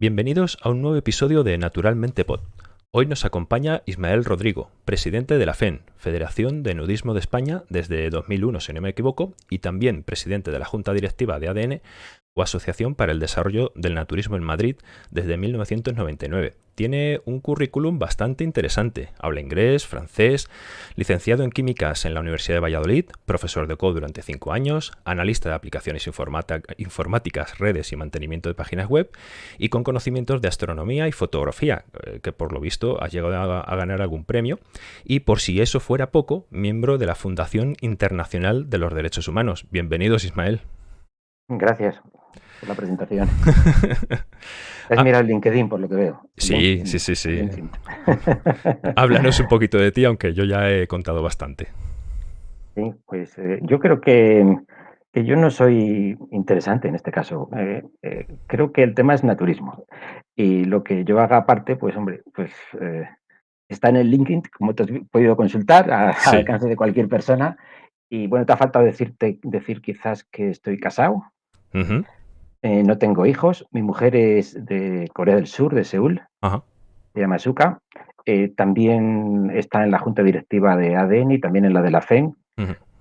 Bienvenidos a un nuevo episodio de Naturalmente Pod. Hoy nos acompaña Ismael Rodrigo, presidente de la FEN, Federación de Nudismo de España, desde 2001, si no me equivoco, y también presidente de la Junta Directiva de ADN, o Asociación para el Desarrollo del Naturismo en Madrid desde 1999. Tiene un currículum bastante interesante. Habla inglés, francés, licenciado en químicas en la Universidad de Valladolid, profesor de code durante cinco años, analista de aplicaciones informáticas, redes y mantenimiento de páginas web, y con conocimientos de astronomía y fotografía, eh, que por lo visto ha llegado a, a ganar algún premio, y por si eso fuera poco, miembro de la Fundación Internacional de los Derechos Humanos. Bienvenidos, Ismael. Gracias por la presentación. Es Ah. mirar LinkedIn, por lo que veo. Sí, sí, sí, sí. Háblanos un poquito de ti, aunque yo ya he contado bastante. Sí, pues eh, yo creo que, que yo no soy interesante en este caso. Eh, eh, creo que el tema es naturismo. Y lo que yo haga aparte, pues hombre, pues está en el LinkedIn, como te has podido consultar, a- Sí. al alcance de cualquier persona. Y bueno, te ha faltado decirte, decir quizás que estoy casado, Ujú, eh, no tengo hijos, mi mujer es de Corea del Sur, de Seúl, Ajá. se llama Suka. Eh, también está en la junta directiva de ADN y también en la de la FEN.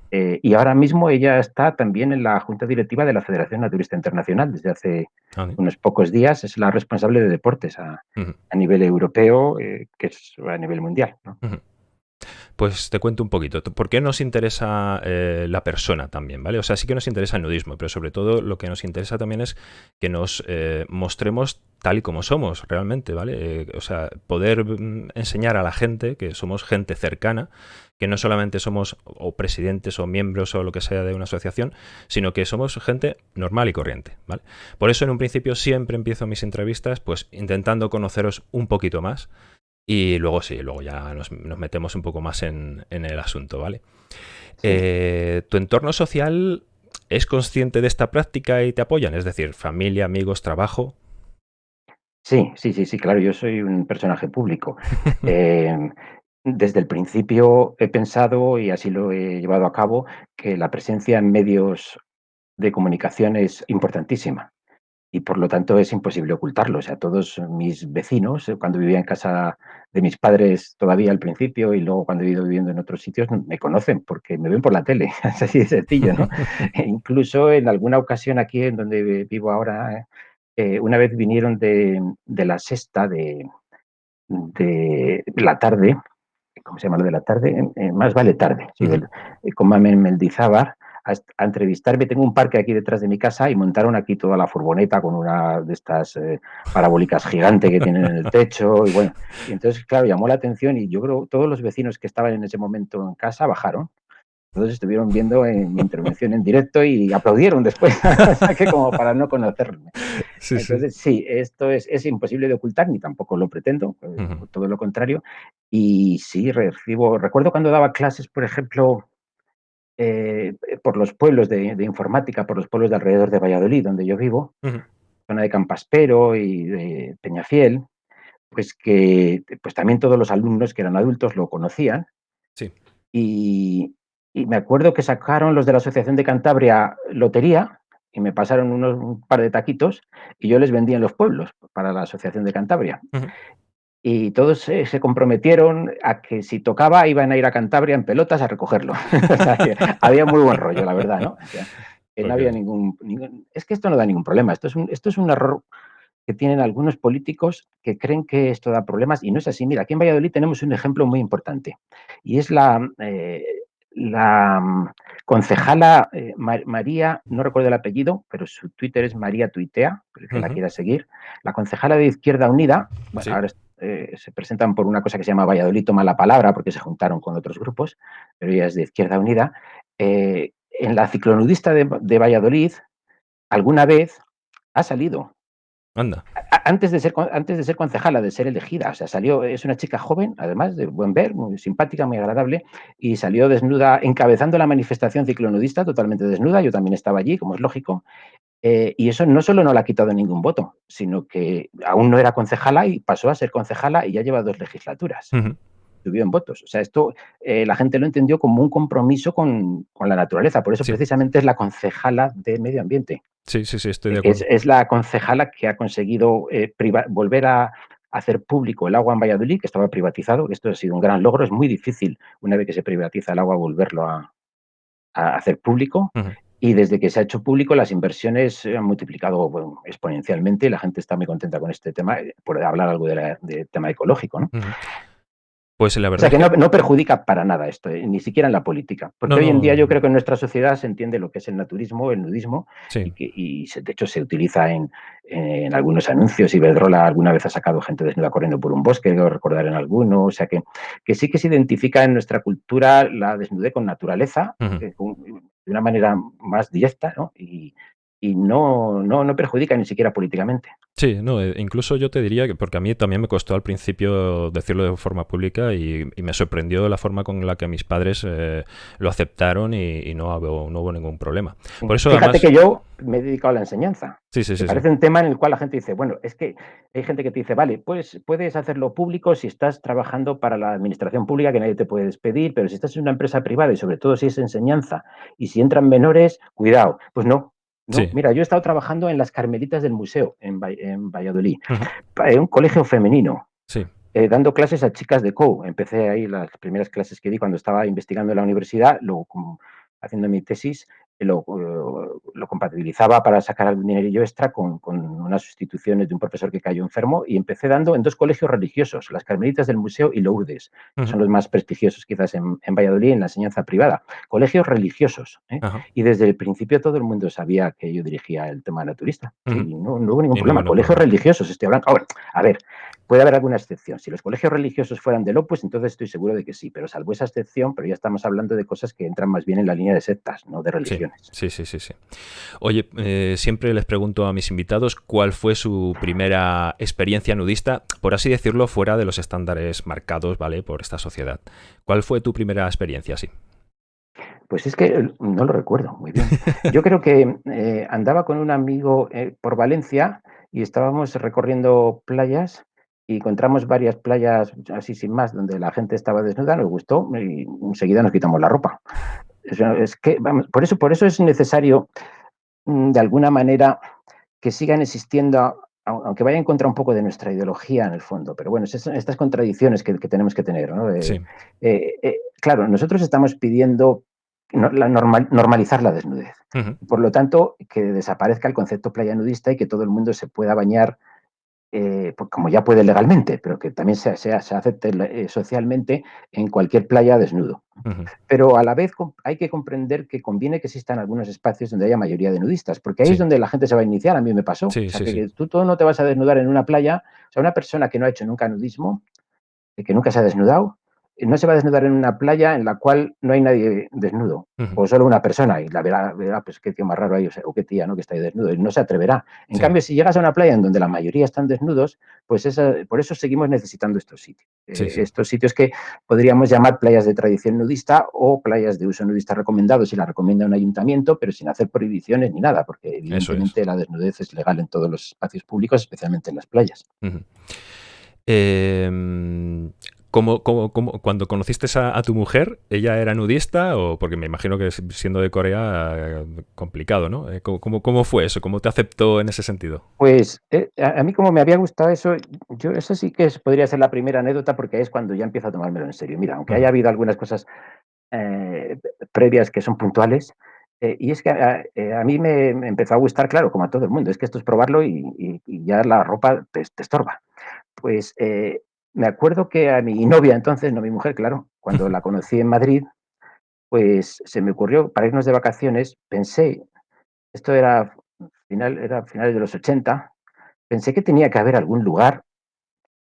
Eh, y ahora mismo ella está también en la junta directiva de la Federación Naturista Internacional desde hace Ah, unos pocos días. Es la responsable de deportes a, nivel europeo, que es a nivel mundial. ¿no? Pues te cuento un poquito. ¿Por qué nos interesa eh, la persona también? ¿vale? O sea, sí que nos interesa el nudismo, pero sobre todo lo que nos interesa también es que nos eh, mostremos tal y como somos realmente, ¿vale? Eh, o sea, poder mm, enseñar a la gente que somos gente cercana, que no solamente somos o presidentes o miembros o lo que sea de una asociación, sino que somos gente normal y corriente, ¿vale? Por eso en un principio siempre empiezo mis entrevistas pues intentando conoceros un poquito más y luego sí, luego ya nos, nos metemos un poco más en, en el asunto, ¿vale? Sí. Eh, ¿Tu entorno social es consciente de esta práctica y te apoyan? Es decir, familia, amigos, trabajo. Sí, sí, sí, sí, claro, yo soy un personaje público. Eh, desde el principio he pensado, y así lo he llevado a cabo, que la presencia en medios de comunicación es importantísima. Y por lo tanto es imposible ocultarlo. O sea, todos mis vecinos, eh, cuando vivía en casa de mis padres todavía al principio y luego cuando he ido viviendo en otros sitios, me conocen porque me ven por la tele. Es así de sencillo, ¿no? E incluso en alguna ocasión aquí en donde vivo ahora, eh, una vez vinieron de, de la sexta de, de la tarde, ¿cómo se llama lo de la tarde? Eh, más vale tarde, sí, del- eh, con Mamen Mendizábar, a, a entrevistarme. Tengo un parque aquí detrás de mi casa y montaron aquí toda la furgoneta con una de estas eh, parabólicas gigantes que tienen en el techo. Y bueno, y entonces, claro, llamó la atención y yo creo todos los vecinos que estaban en ese momento en casa bajaron. Todos estuvieron viendo en mi intervención en directo y aplaudieron después, que como para no conocerme. Sí, sí. Entonces, sí, esto es, es imposible de ocultar, ni tampoco lo pretendo, eh, Ujú. todo lo contrario. Y sí, recibo, recuerdo cuando daba clases, por ejemplo, eh, por los pueblos de, de informática, por los pueblos de alrededor de Valladolid, donde yo vivo, Ujú. zona de Campaspero y de Peñafiel, pues que pues también todos los alumnos que eran adultos lo conocían. Sí. Y, y me acuerdo que sacaron los de la Asociación de Cantabria lotería y me pasaron unos, un par de taquitos y yo les vendía en los pueblos para la Asociación de Cantabria. Y todos se, se comprometieron a que si tocaba iban a ir a Cantabria en pelotas a recogerlo. O sea, que había muy buen rollo, la verdad, ¿no? O sea, que no había ningún, ningún- Es que esto no da ningún problema. Esto es un, esto es un error que tienen algunos políticos que creen que esto da problemas y no es así. Mira, aquí en Valladolid tenemos un ejemplo muy importante y es la, eh, la mm, concejala eh, Ma- María, no recuerdo el apellido, pero su Twitter es María Tuitea, el que la quiera seguir. La concejala de Izquierda Unida, bueno, Sí. ahora eh, se presentan por una cosa que se llama Valladolid toma la palabra porque se juntaron con otros grupos, pero ella es de Izquierda Unida. Eh, en la ciclonudista de, de Valladolid, alguna vez ha salido Anda. a- antes de ser antes de ser concejala, de ser elegida, o sea, salió, es una chica joven, además de buen ver, muy simpática, muy agradable, y salió desnuda, encabezando la manifestación ciclonudista, totalmente desnuda, yo también estaba allí, como es lógico, eh, y eso no solo no le ha quitado ningún voto, sino que aún no era concejala y pasó a ser concejala y ya lleva dos legislaturas, subió en votos. O sea, esto eh, la gente lo entendió como un compromiso con, con la naturaleza, por eso Sí. precisamente es la concejala de medio ambiente. Sí, sí, sí, estoy de acuerdo. Es, es la concejala que ha conseguido eh, volver a hacer público el agua en Valladolid, que estaba privatizado. Esto ha sido un gran logro. Es muy difícil, una vez que se privatiza el agua, volverlo a, a hacer público. Uh -huh. Y desde que se ha hecho público, las inversiones se han multiplicado exponencialmente. La gente está muy contenta con este tema, eh, por hablar algo del de tema ecológico. ¿no? Pues la verdad. O sea, que no, no perjudica para nada esto, eh, ni siquiera en la política. Porque no, hoy en día yo creo que en nuestra sociedad se entiende lo que es el naturismo, el nudismo, sí. y, que, y se, de hecho se utiliza en, en, algunos anuncios. Iberdrola alguna vez ha sacado gente desnuda corriendo por un bosque, lo recordar en alguno. O sea, que, que sí que se identifica en nuestra cultura la desnudez con naturaleza, uh -huh. eh, con, de una manera más directa, ¿no? Y, y no, no, no perjudica ni siquiera políticamente. Sí, no, eh, incluso yo te diría que, porque a mí también me costó al principio decirlo de forma pública y, y me sorprendió la forma con la que mis padres eh, lo aceptaron y, y no, hubo, no, hubo, ningún problema. Por eso, Fíjate además... que yo me he dedicado a la enseñanza. Sí, sí, sí. Me parece sí. un tema en el cual la gente dice, bueno, es que hay gente que te dice, vale, pues puedes hacerlo público si estás trabajando para la administración pública, que nadie te puede despedir, pero si estás en una empresa privada y sobre todo si es enseñanza y si entran menores, cuidado. Pues no, no, Sí. mira, yo he estado trabajando en las Carmelitas del Museo, en, Va- en Valladolid, en un colegio femenino, Sí. eh, dando clases a chicas de COU. Empecé ahí las primeras clases que di cuando estaba investigando en la universidad, luego como haciendo mi tesis, lo, lo compatibilizaba para sacar algún dinerillo extra con, con unas sustituciones de un profesor que cayó enfermo y empecé dando en dos colegios religiosos, las Carmelitas del Museo y Lourdes, que son los más prestigiosos quizás en, en Valladolid en la enseñanza privada. Colegios religiosos. ¿eh? Y desde el principio todo el mundo sabía que yo dirigía el tema naturista. Ujú. Y no, no hubo ningún Y problema. colegios religiosos, estoy hablando. Ahora, a ver, puede haber alguna excepción. Si los colegios religiosos fueran del Opus, entonces estoy seguro de que sí, pero salvo esa excepción, pero ya estamos hablando de cosas que entran más bien en la línea de sectas, no de Sí, sí, sí, sí, sí. Oye, eh, siempre les pregunto a mis invitados cuál fue su primera experiencia nudista, por así decirlo, fuera de los estándares marcados, ¿vale? Por esta sociedad. ¿Cuál fue tu primera experiencia así? Pues es que eh, no lo recuerdo muy bien. Yo creo que eh, andaba con un amigo eh, por Valencia y estábamos recorriendo playas y encontramos varias playas así sin más donde la gente estaba desnuda, nos gustó y enseguida nos quitamos la ropa. Es que, vamos, por, eso, por eso es necesario, mm, de alguna manera, que sigan existiendo, aunque vaya en contra un poco de nuestra ideología en el fondo, pero bueno, es estas contradicciones que, que tenemos que tener. ¿no? Eh, Sí. eh, eh, claro, nosotros estamos pidiendo la normal- normalizar la desnudez. Por lo tanto, que desaparezca el concepto playa nudista y que todo el mundo se pueda bañar eh, pues como ya puede legalmente, pero que también se, se- se acepte eh, socialmente en cualquier playa desnudo. Pero a la vez hay que comprender que conviene que existan algunos espacios donde haya mayoría de nudistas, porque ahí Sí. es donde la gente se va a iniciar. A mí me pasó. Sí, o sea, sí, que, tú todo no te vas a desnudar en una playa. O sea, una persona que no ha hecho nunca nudismo, eh, que nunca se ha desnudado, no se va a desnudar en una playa en la cual no hay nadie desnudo, o solo una persona, y la verá, verá pues qué tío más raro hay, o, sea, o qué tía, ¿no? Que está ahí desnudo, y no se atreverá. En Sí. cambio, si llegas a una playa en donde la mayoría están desnudos, pues esa, por eso seguimos necesitando estos sitios. Sí, Eh, sí. Estos sitios que podríamos llamar playas de tradición nudista o playas de uso nudista recomendado si la recomienda un ayuntamiento, pero sin hacer prohibiciones ni nada, porque es. evidentemente la desnudez es legal en todos los espacios públicos, especialmente en las playas. Em, ¿cómo- cómo- cómo- cuando conociste a, a tu mujer, ella era nudista o porque me imagino que siendo de Corea complicado, ¿no? Eh, ¿Cómo, cómo, fue eso? ¿Cómo te aceptó en ese sentido? Pues eh, a, a mí como me había gustado eso, yo eso sí que es- podría ser la primera anécdota porque es cuando ya empiezo a tomármelo en serio. Mira, aunque haya habido algunas cosas eh, previas que son puntuales, eh, y es que a, eh, a mí me, me empezó a gustar, claro, como a todo el mundo, es que esto es probarlo y, y- y ya la ropa te, te estorba. Pues eh, me acuerdo que a mi novia entonces, no mi mujer, claro, cuando la conocí en Madrid, pues se me ocurrió para irnos de vacaciones, pensé, esto era final, era finales de los 80, pensé que tenía que haber algún lugar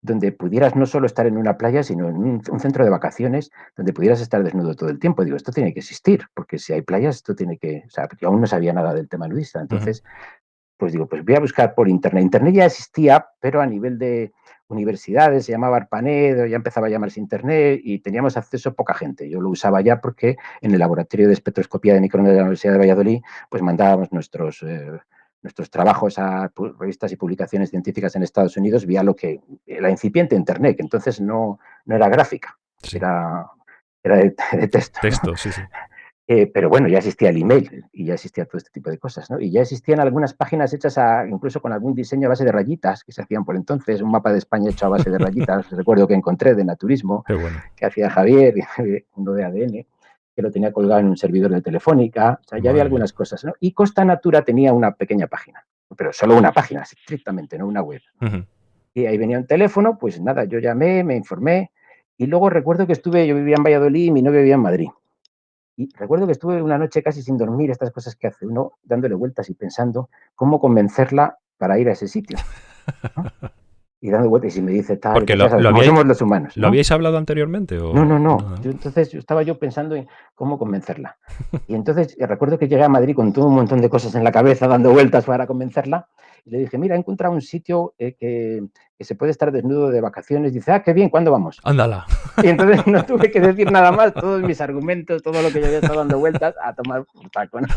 donde pudieras no solo estar en una playa, sino en un, un centro de vacaciones donde pudieras estar desnudo todo el tiempo. Digo, esto tiene que existir, porque si hay playas, esto tiene que. O sea, yo aún no sabía nada del tema nudista. Entonces, pues digo, pues voy a buscar por internet. Internet ya existía, pero a nivel de universidades, se llamaba ARPANET, ya empezaba a llamarse Internet y teníamos acceso a poca gente. Yo lo usaba ya porque en el laboratorio de espectroscopía de microondas de la Universidad de Valladolid, pues mandábamos nuestros, eh, nuestros trabajos a revistas y publicaciones científicas en Estados Unidos vía lo que la incipiente Internet, que entonces no, no era gráfica, Sí. era, era de, de texto. ¿no? Texto, sí, sí. Eh, pero bueno, ya existía el email y ya existía todo este tipo de cosas, ¿no? Y ya existían algunas páginas hechas a, incluso con algún diseño a base de rayitas que se hacían por entonces, un mapa de España hecho a base de rayitas, recuerdo que encontré de naturismo, que hacía Javier, uno de ADN, que lo tenía colgado en un servidor de Telefónica, o sea, ya había algunas cosas, ¿no? Y Costa Natura tenía una pequeña página, pero solo una página, estrictamente, no una web. Y ahí venía un teléfono, pues nada, yo llamé, me informé, y luego recuerdo que estuve, yo vivía en Valladolid y mi novio vivía en Madrid. Y recuerdo que estuve una noche casi sin dormir, estas cosas que hace uno, dándole vueltas y pensando cómo convencerla para ir a ese sitio. y dando vueltas y me dice tal, Porque lo, lo habíais, los humanos. ¿Lo habíais hablado anteriormente? O... No, no, no. Yo, entonces yo estaba yo pensando en cómo convencerla. Y entonces eh, recuerdo que llegué a Madrid con todo un montón de cosas en la cabeza, dando vueltas para convencerla. Y le dije, mira, he encontrado un sitio eh, que, que, se puede estar desnudo de vacaciones. Dice, ah, qué bien, ¿cuándo vamos? Ándala. Y entonces no tuve que decir nada más, todos mis argumentos, todo lo que yo había estado dando vueltas, a tomar un taco. ¿no?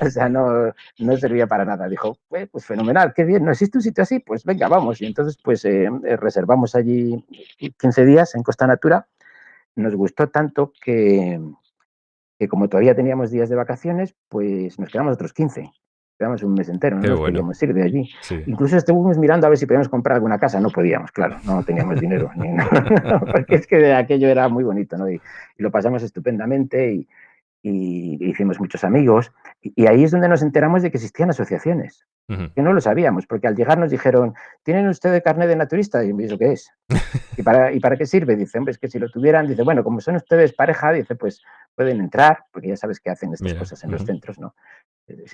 O sea, no, no servía para nada. Dijo, pues, pues, fenomenal, qué bien, ¿no existe un sitio así? Pues venga, vamos. Y entonces, pues eh, eh reservamos allí 15 días en Costa Natura. Nos gustó tanto que, que como todavía teníamos días de vacaciones, pues nos quedamos otros 15 quedamos un mes entero, no nos bueno. podíamos ir de allí. Sí. Incluso estuvimos mirando a ver si podíamos comprar alguna casa, no podíamos, claro, no teníamos dinero, ni, no, no, porque es que aquello era muy bonito, ¿no? Y, y lo pasamos estupendamente y, y, hicimos muchos amigos. Y, ahí es donde nos enteramos de que existían asociaciones, uh -huh. que no lo sabíamos, porque al llegar nos dijeron, ¿tienen ustedes carnet de naturista? Y me dijo, ¿qué es? ¿Y para, ¿Y para qué sirve? Dice, hombre, es que si lo tuvieran, dice, bueno, como son ustedes pareja, dice, pues pueden entrar, porque ya sabes que hacen estas Mira, cosas en uh -huh. los centros, ¿no?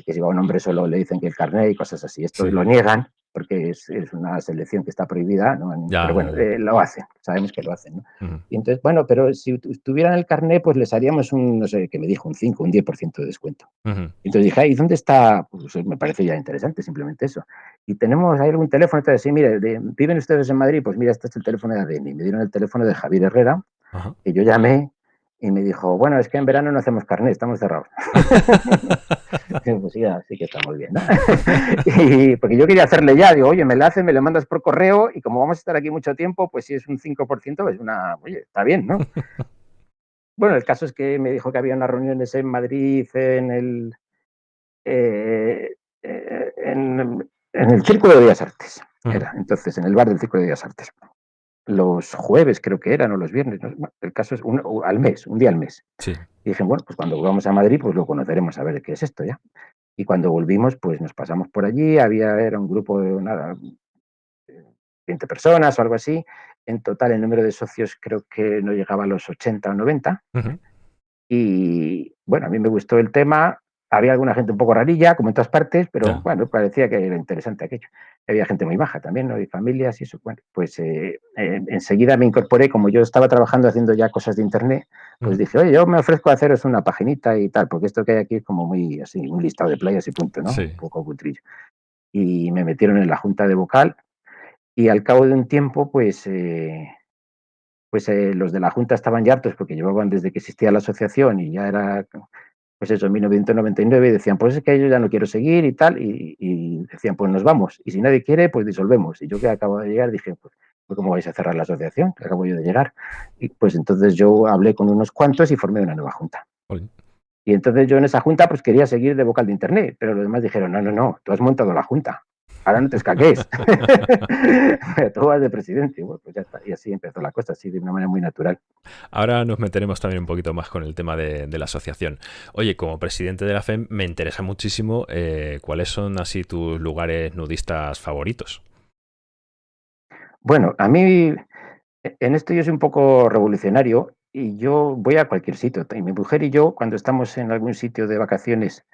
que si va un hombre solo le dicen que el carnet y cosas así. Esto sí. lo niegan porque es, es, una selección que está prohibida, ¿no? Ya, pero bueno, eh, lo hacen, sabemos que lo hacen. ¿no? Uh -huh. Y entonces, bueno, pero si tuvieran el carnet, pues les haríamos un, no sé, que me dijo, un 5, un 10% de descuento. Uh -huh. Entonces dije, ¿y dónde está? Pues me parece ya interesante, simplemente eso. Y tenemos ahí algún teléfono, entonces, sí, mire, de, ¿viven ustedes en Madrid? Pues mira, este es el teléfono de ADN. Me dieron el teléfono de Javier Herrera, uh -huh. que yo llamé y me dijo, bueno, es que en verano no hacemos carnet, estamos cerrados. pues sí, así que estamos bien. ¿no? y porque yo quería hacerle ya, digo, oye, me la haces, me lo mandas por correo y como vamos a estar aquí mucho tiempo, pues si es un 5%, es una, oye, está bien, ¿no? bueno, el caso es que me dijo que había unas reuniones en Madrid, en el, eh, eh en, en, el Círculo de Bellas Artes, era, entonces, en el bar del Círculo de Bellas Artes los jueves, creo que eran, o los viernes, ¿no? el caso es un, al mes, un día al mes. Sí. Y dije, bueno, pues cuando volvamos a Madrid, pues lo conoceremos a ver qué es esto ya. Y cuando volvimos, pues nos pasamos por allí, había, era un grupo de nada, 20 personas o algo así. En total, el número de socios creo que no llegaba a los 80 o 90. Uh -huh. Y bueno, a mí me gustó el tema, había alguna gente un poco rarilla, como en todas partes, pero yeah. bueno, parecía que era interesante aquello. Había gente muy baja también, ¿no? Y familias y eso. Bueno, pues eh, eh, enseguida me incorporé, como yo estaba trabajando haciendo ya cosas de internet, pues mm. dije, oye, yo me ofrezco a haceros una paginita y tal, porque esto que hay aquí es como muy así, un listado de playas y punto, ¿no? Sí. Un poco cutrillo. Y me metieron en la junta de vocal y al cabo de un tiempo, pues... Eh, pues eh, los de la Junta estaban ya hartos porque llevaban desde que existía la asociación y ya era pues eso, en 1999, y decían, pues es que yo ya no quiero seguir y tal, y, y, decían, pues nos vamos, y si nadie quiere, pues disolvemos. Y yo que acabo de llegar dije, pues, pues ¿cómo vais a cerrar la asociación? Que acabo yo de llegar. Y pues entonces yo hablé con unos cuantos y formé una nueva junta. Oye. Y entonces yo en esa junta pues quería seguir de vocal de internet, pero los demás dijeron, no, no, no, tú has montado la junta, ahora no te escaquéis. Tú vas de presidente. Bueno, pues ya está. Y así empezó la cosa, así de una manera muy natural. Ahora nos meteremos también un poquito más con el tema de, de la asociación. Oye, como presidente de la FEM, me interesa muchísimo eh, cuáles son así tus lugares nudistas favoritos. Bueno, a mí en esto yo soy un poco revolucionario y yo voy a cualquier sitio. Y mi mujer y yo, cuando estamos en algún sitio de vacaciones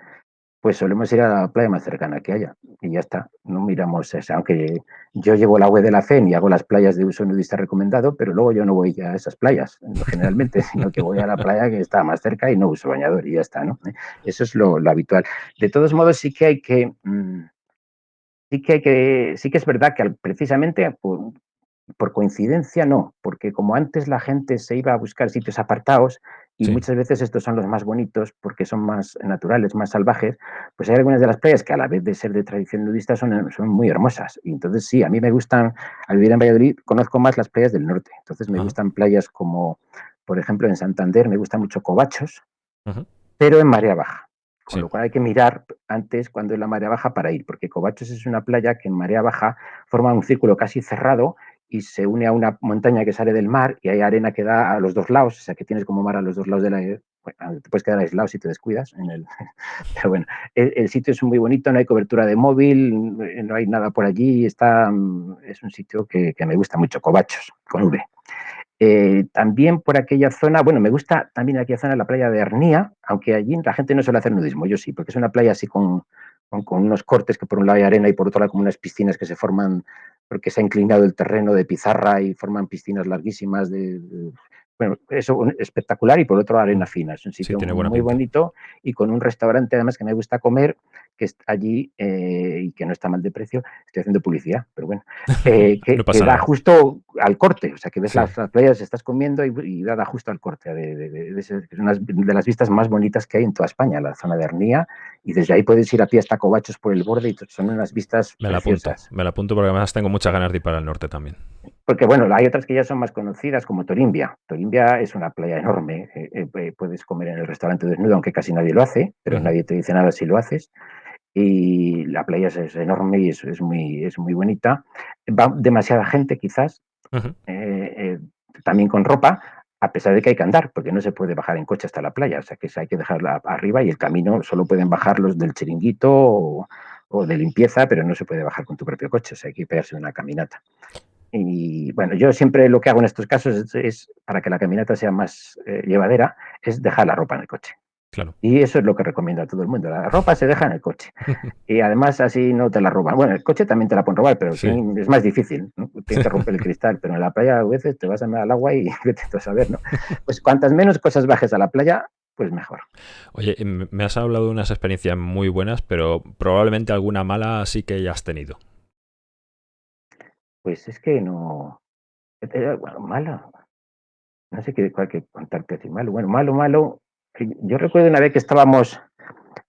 pues solemos ir a la playa más cercana que haya y ya está, no miramos esa, aunque yo llevo la web de la FEN y hago las playas de uso nudista recomendado, pero luego yo no voy a esas playas generalmente, sino que voy a la playa que está más cerca y no uso bañador y ya está, ¿no? Eso es lo, habitual. De todos modos sí que hay que, mmm, sí que hay que, sí que es verdad que precisamente por, por coincidencia no, porque como antes la gente se iba a buscar sitios apartados, y sí. muchas veces estos son los más bonitos porque son más naturales, más salvajes, pues hay algunas de las playas que a la vez de ser de tradición nudista son, son muy hermosas. Y entonces sí, a mí me gustan, al vivir en Valladolid, conozco más las playas del norte. Entonces me uh -huh. gustan playas como, por ejemplo, en Santander me gusta mucho Covachos, uh -huh. pero en marea baja. Con lo cual hay que mirar antes cuando es la marea baja para ir, porque Covachos es una playa que en marea baja forma un círculo casi cerrado y se une a una montaña que sale del mar y hay arena que da a los dos lados, o sea que tienes como mar a los dos lados de la... Bueno, te puedes quedar aislado si te descuidas. Pero bueno, el, sitio es muy bonito, no hay cobertura de móvil, no hay nada por allí, está, es un sitio que, que me gusta mucho, Covachos, con V. Eh, también por aquella zona, bueno, me gusta también aquella zona, la playa de Arnía, aunque allí la gente no suele hacer nudismo, yo sí, porque es una playa así con, con, unos cortes que por un lado hay arena y por otro lado como unas piscinas que se forman porque se ha inclinado el terreno de pizarra y forman piscinas larguísimas de, bueno, eso espectacular y por otro arena fina. Es un sitio muy bonito y con un restaurante además que me gusta comer que está allí eh, y que no está mal de precio. Estoy haciendo publicidad, pero bueno, eh, que, da justo al corte, o sea, que ves las, playas, estás comiendo y, da, justo al corte. De, es una de las vistas más bonitas que hay en toda España, la zona de Arnía, y desde ahí puedes ir a pie hasta Covachos por el borde y son unas vistas Me la apunto, me la apunto porque además tengo muchas ganas de ir para el norte también. Porque bueno, hay otras que ya son más conocidas como Torimbia. Torimbia es una playa enorme, eh, puedes comer en el restaurante desnudo, aunque casi nadie lo hace, pero nadie te dice nada si lo haces y la playa es, enorme y es, es, muy, es muy bonita. Va demasiada gente quizás, eh, eh, también con ropa, a pesar de que hay que andar, porque no se puede bajar en coche hasta la playa, o sea que hay que dejarla arriba y el camino solo pueden bajar los del chiringuito o, de limpieza, pero no se puede bajar con tu propio coche, o sea hay que pegarse una caminata. Y bueno, yo siempre lo que hago en estos casos es, para que la caminata sea más eh, llevadera, es dejar la ropa en el coche. Y eso es lo que recomiendo a todo el mundo. La ropa se deja en el coche. y además así no te la roban. Bueno, el coche también te la pueden robar, pero es más difícil. ¿no? Tienes que romper el cristal, pero en la playa a veces te vas a al agua y vete a saber, ¿no? Pues cuantas menos cosas bajes a la playa, pues mejor. Oye, me has hablado de unas experiencias muy buenas, pero probablemente alguna mala sí que hayas tenido. Pues es que no... Eh, bueno, mala. No sé qué, cuál que contarte así. Malo, bueno, malo, malo yo recuerdo una vez que estábamos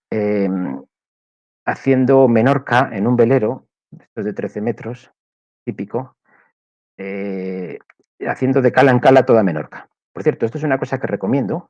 em, haciendo Menorca en un velero, de 13 metros, típico, eh, haciendo de cala en cala toda Menorca. Por cierto, esto es una cosa que recomiendo,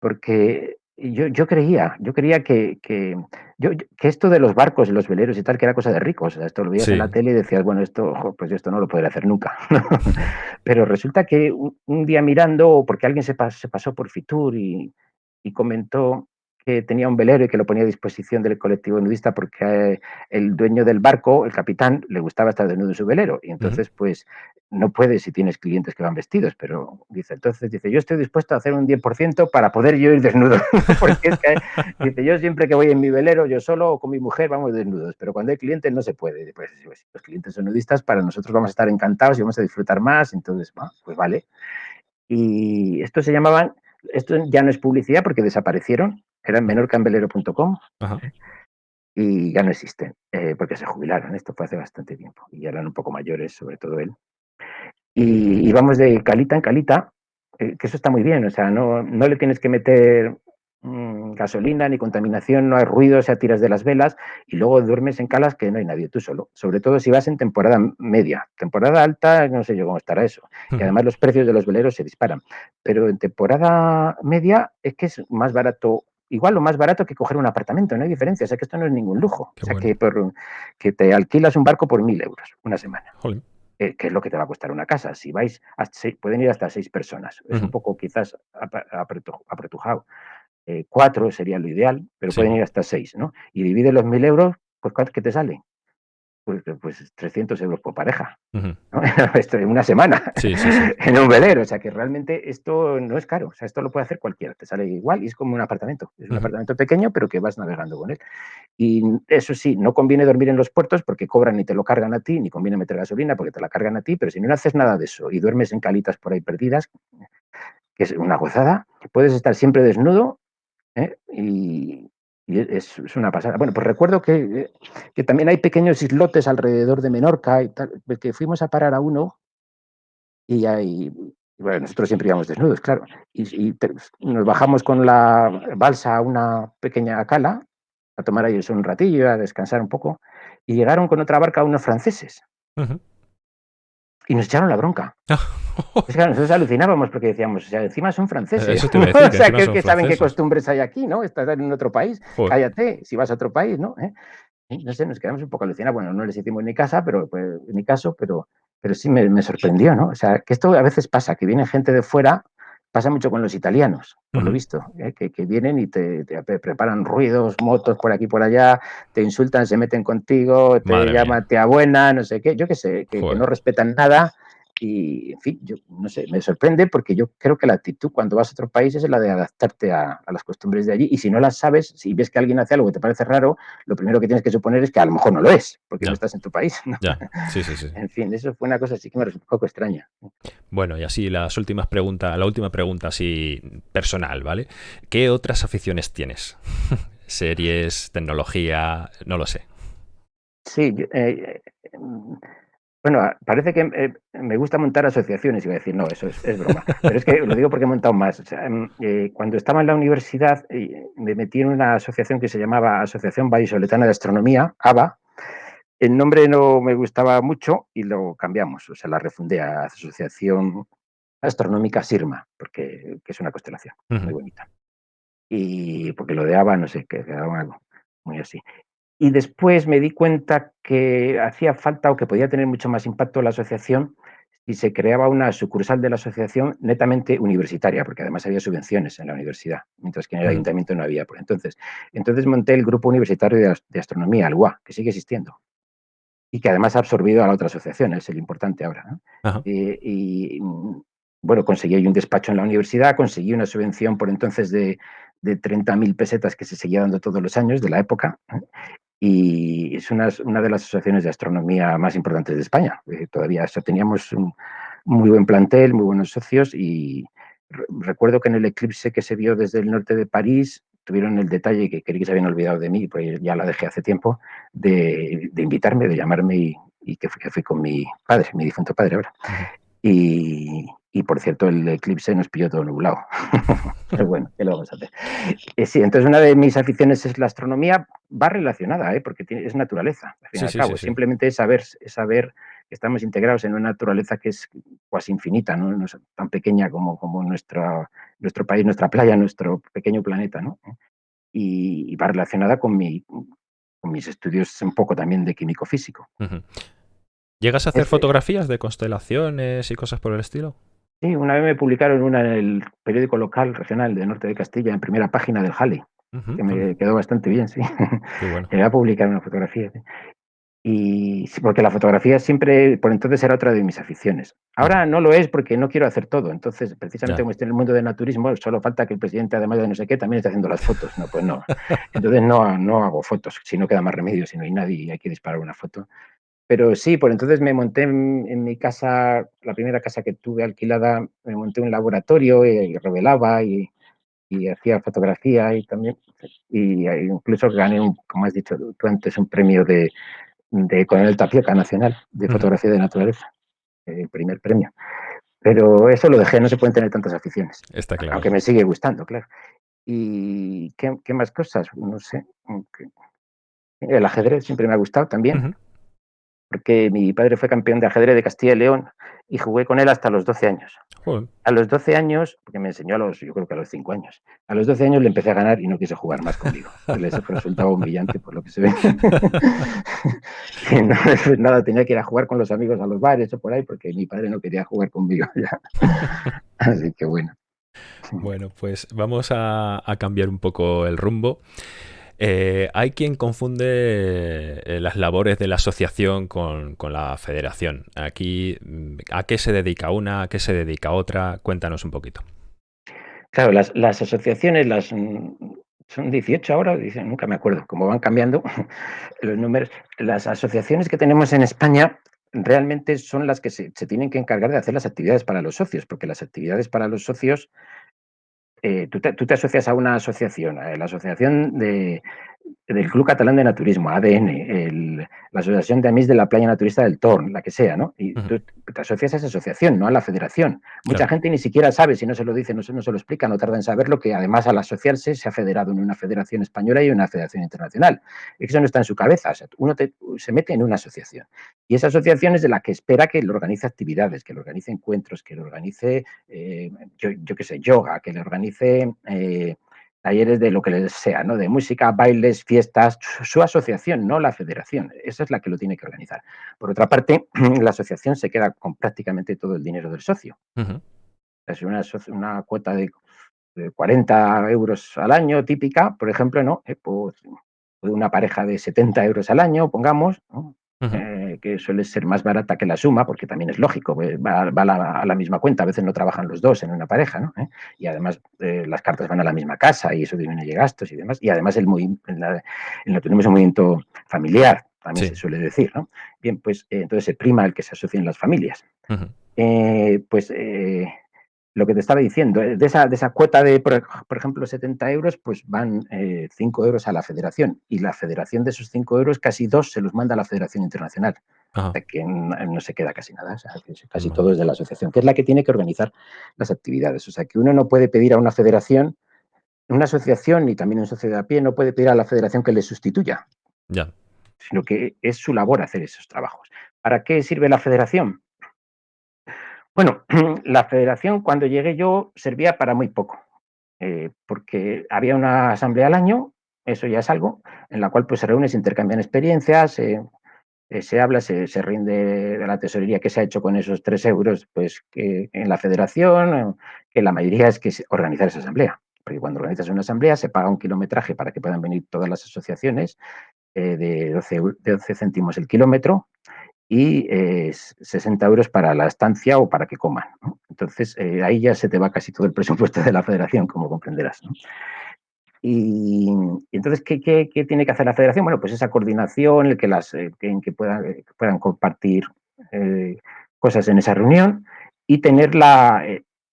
porque yo, yo, creía, yo creía que, que, yo, que esto de los barcos y los veleros y tal, que era cosa de ricos. esto lo veías en la tele y decías, bueno, esto, pues esto no lo podré hacer nunca. Pero resulta que un, día mirando, porque alguien se, se pasó por Fitur y, y comentó que tenía un velero y que lo ponía a disposición del colectivo nudista porque eh, el dueño del barco, el capitán, le gustaba estar desnudo en su velero. Y entonces, pues, no puedes si tienes clientes que van vestidos, pero dice, entonces dice, yo estoy dispuesto a hacer un 10% para poder yo ir desnudo. porque es que, dice, yo siempre que voy en mi velero, yo solo o con mi mujer vamos desnudos, pero cuando hay clientes no se puede. Pues, pues, los clientes son nudistas, para nosotros vamos a estar encantados y vamos a disfrutar más, entonces, pues vale. Y esto se llamaban, esto ya no es publicidad porque desaparecieron, era en menorcambelero.com y ya no existen, eh, porque se jubilaron. Esto fue hace bastante tiempo y ya eran un poco mayores, sobre todo él. Y íbamos de calita en calita, eh, que eso está muy bien, o sea, no, no le tienes que meter mm, gasolina ni contaminación, no hay ruido, o sea, tiras de las velas y luego duermes en calas que no hay nadie, tú solo. Sobre todo si vas en temporada media. Temporada alta, no sé yo cómo estará eso. Y además los precios de los veleros se disparan. Pero en temporada media es que es más barato igual lo más barato que coger un apartamento, no hay diferencia, o sea que esto no es ningún lujo, o sea que, por, que te alquilas un barco por mil euros una semana. Eh, que es lo que te va a costar una casa. Si vais, pueden ir hasta seis personas. Es un poco quizás apretujado. Eh, cuatro sería lo ideal, pero pueden ir hasta seis, ¿no? Y divide los mil euros, pues ¿qué te sale? Pues, pues 300 euros por pareja, esto en una semana, en un velero, o sea que realmente esto no es caro, o sea, esto lo puede hacer cualquiera, te sale igual y es como un apartamento, es un apartamento pequeño pero que vas navegando con él. Y eso sí, no conviene dormir en los puertos porque cobran y te lo cargan a ti, ni conviene meter gasolina porque te la cargan a ti, pero si no haces nada de eso y duermes en calitas por ahí perdidas, que es una gozada, puedes estar siempre desnudo ¿eh? y, y es, una pasada. Bueno, pues recuerdo que, que, también hay pequeños islotes alrededor de Menorca y tal, que fuimos a parar a uno y ahí, bueno, nosotros siempre íbamos desnudos, claro, y, nos bajamos con la balsa a una pequeña cala a tomar ahí un ratillo, a descansar un poco, y llegaron con otra barca unos franceses. Y nos echaron la bronca. Es que nosotros alucinábamos porque decíamos, o sea, encima son franceses. Eso te iba a decir, o sea, que, saben qué costumbres hay aquí, ¿no? Estás en otro país, Joder. cállate, si vas a otro país, ¿no? ¿Eh? No sé, nos quedamos un poco alucinados. Bueno, no les hicimos ni casa, pero pues, ni caso, pero, pero sí me, me sorprendió, ¿no? O sea, que esto a veces pasa, que viene gente de fuera, pasa mucho con los italianos, por lo visto, ¿eh? que, que vienen y te, te pre- preparan ruidos, motos por aquí por allá, te insultan, se meten contigo, te Madre mía. llaman tía buena, no sé qué, yo qué sé, que, no respetan nada. Y, en fin, yo no sé, me sorprende porque yo creo que la actitud cuando vas a otro país es la de adaptarte a, a las costumbres de allí. Y si no las sabes, si ves que alguien hace algo que te parece raro, lo primero que tienes que suponer es que a lo mejor no lo es, porque Ya. no estás en tu país. ¿no? Ya, sí, sí, sí. En fin, eso fue una cosa así que me resultó un poco extraña. Bueno, y así las últimas preguntas, la última pregunta así personal, ¿vale? ¿Qué otras aficiones tienes? Series, tecnología, no lo sé. Sí, yo, eh, eh, bueno, a- parece que eh, me gusta montar asociaciones, iba a decir, no, eso es, es broma, pero es que lo digo porque he montado más. O sea, em, eh, cuando estaba en la universidad eh, me metí en una asociación que se llamaba Asociación Vallisoletana de Astronomía, ABA. El nombre no me gustaba mucho y lo cambiamos, o sea, la refundé a Asociación Astronómica Sirma, porque que es una constelación muy bonita. Y porque lo de ABA, no sé, que quedaba algo muy así. Y después me di cuenta que hacía falta o que podía tener mucho más impacto la asociación si se creaba una sucursal de la asociación netamente universitaria, porque además había subvenciones en la universidad, mientras que en el ayuntamiento no había por entonces. Entonces monté el Grupo Universitario de, As- de Astronomía, el UA, que sigue existiendo y que además ha absorbido a la otra asociación, es el importante ahora. ¿no? Eh, y mm, bueno, conseguí un despacho en la universidad, conseguí una subvención por entonces de, de 30.000 pesetas que se seguía dando todos los años de la época. Y es una, una de las asociaciones de astronomía más importantes de España. Eh, todavía o sea, teníamos un muy buen plantel, muy buenos socios y re- recuerdo que en el eclipse que se vio desde el norte de París tuvieron el detalle que creí que se habían olvidado de mí, pues ya la dejé hace tiempo, de, de invitarme, de llamarme y, y que, fui, que fui con mi padre, mi difunto padre ahora. Y, y, por cierto, el eclipse nos pilló todo nublado. Pero bueno, ¿qué lo vamos a hacer? Eh, sí, entonces una de mis aficiones es la astronomía, va relacionada, ¿eh? porque tiene, es naturaleza, al fin y Sí, al sí, cabo. sí. Simplemente es saber, es saber que estamos integrados en una naturaleza que es casi infinita, ¿no? No es tan pequeña como, como nuestra, nuestro país, nuestra playa, nuestro pequeño planeta, ¿no? Y, y va relacionada con, mi, con mis estudios un poco también de químico físico. ¿Llegas a hacer fotografías de constelaciones y cosas por el estilo? Sí, una vez me publicaron una en el periódico local regional de Norte de Castilla, en primera página del Ujú, que me quedó bastante bien, sí. Qué bueno. Me va a publicar una fotografía. sí. Y porque la fotografía siempre, por entonces, era otra de mis aficiones. Ahora no lo es porque no quiero hacer todo. Entonces, precisamente Ya. como estoy en el mundo del naturismo, solo falta que el presidente, además de no sé qué, también esté haciendo las fotos. No, pues no. Entonces no, no hago fotos. Si no queda más remedio, si no hay nadie y hay que disparar una foto. Pero sí, por entonces me monté en, en mi casa, la primera casa que tuve alquilada, me monté un laboratorio y revelaba y, y hacía fotografía y también, y incluso gané, un, como has dicho tú antes, un premio de, de Coronel Tapioca Nacional de. Fotografía de Naturaleza, el primer premio. Pero eso lo dejé, no se pueden tener tantas aficiones, Está claro. aunque me sigue gustando, claro. ¿Y qué, qué más cosas? No sé. El ajedrez siempre me ha gustado también Ujú. Porque mi padre fue campeón de ajedrez de Castilla y León y jugué con él hasta los 12 años. Joder. A los 12 años, porque me enseñó a los, yo creo que a los 5 años, a los 12 años le empecé a ganar y no quiso jugar más conmigo. Les resultaba humillante por lo que se ve. Y no, pues nada, tenía que ir a jugar con los amigos a los bares o por ahí porque mi padre no quería jugar conmigo ya. Así que bueno. Bueno, pues vamos a, a cambiar un poco el rumbo. Eh, hay quien confunde eh, las labores de la asociación con, la federación. Aquí, mm, ¿a qué se dedica una? ¿A qué se dedica otra? Cuéntanos un poquito. Claro, las, asociaciones, las mm, son 18 ahora, nunca me acuerdo, cómo van cambiando los números. Las asociaciones que tenemos en España realmente son las que se tienen que encargar de hacer las actividades para los socios, porque las actividades para los socios, eh, tú, te, tú, te, asocias a una asociación, a la asociación de, del Club Catalán de Naturismo, ADN, el, la Asociación de Amis de la Playa Naturista del Torn, la que sea, ¿no? Y tú te asocias a esa asociación, no a la federación. Mucha gente ni siquiera sabe, si no se lo dice, no se, no se lo explica, no tarda en saberlo, que además al asociarse se ha federado en una federación española y una federación internacional. Eso no está en su cabeza, o sea, uno se mete en una asociación. Y esa asociación es de la que espera que le organice actividades, que le organice encuentros, que le organice, eh, yo, yo qué sé, yoga, que le organice... Eh, talleres de lo que les sea, ¿no? De música, bailes, fiestas, su, asociación, no la federación. Esa es la que lo tiene que organizar. Por otra parte, la asociación se queda con prácticamente todo el dinero del socio. Es una, una cuota de, 40 euros al año típica, por ejemplo, ¿no? Eh, pues, una pareja de 70 euros al año, pongamos, ¿no? Eh, que suele ser más barata que la suma, porque también es lógico, pues, va, a, la, misma cuenta, a veces no trabajan los dos en una pareja, ¿no? ¿Eh? Y además eh, las cartas van a la misma casa y eso disminuye gastos y demás, y además el, en, la, tenemos un movimiento familiar, también se suele decir, ¿no? Bien, pues entonces se prima el que se asocien las familias. pues lo que te estaba diciendo, eh, de esa, de esa cuota de, por, ejemplo, 70 euros, pues van 5 eh, euros a la federación y la federación de esos 5 euros, casi dos se los manda a la Federación Internacional. O sea, que no, se queda casi nada, casi todo es de la asociación, que es la que tiene que organizar las actividades. O sea, que uno no puede pedir a una federación, una asociación y también una sociedad a pie, no puede pedir a la federación que le sustituya. Ya. Sino que es su labor hacer esos trabajos. ¿Para qué sirve la federación? Bueno, la federación cuando llegué yo servía para muy poco, eh, porque había una asamblea al año, eso ya es algo, en la cual pues se reúne, se intercambian experiencias, eh, se habla, se, rinde de la tesorería que se ha hecho con esos tres euros pues que en la federación, que la mayoría es que organizar esa asamblea, porque cuando organizas una asamblea se paga un kilometraje para que puedan venir todas las asociaciones eh, de, 12, de 12 céntimos el kilómetro, y 60 eh, euros para la estancia o para que coman. Entonces, eh, ahí ya se te va casi todo el presupuesto de la federación, como comprenderás. Y, entonces, ¿qué, tiene que hacer la federación? Bueno, pues esa coordinación, el que, las, eh, en que puedan, puedan compartir cosas en esa reunión y tener la,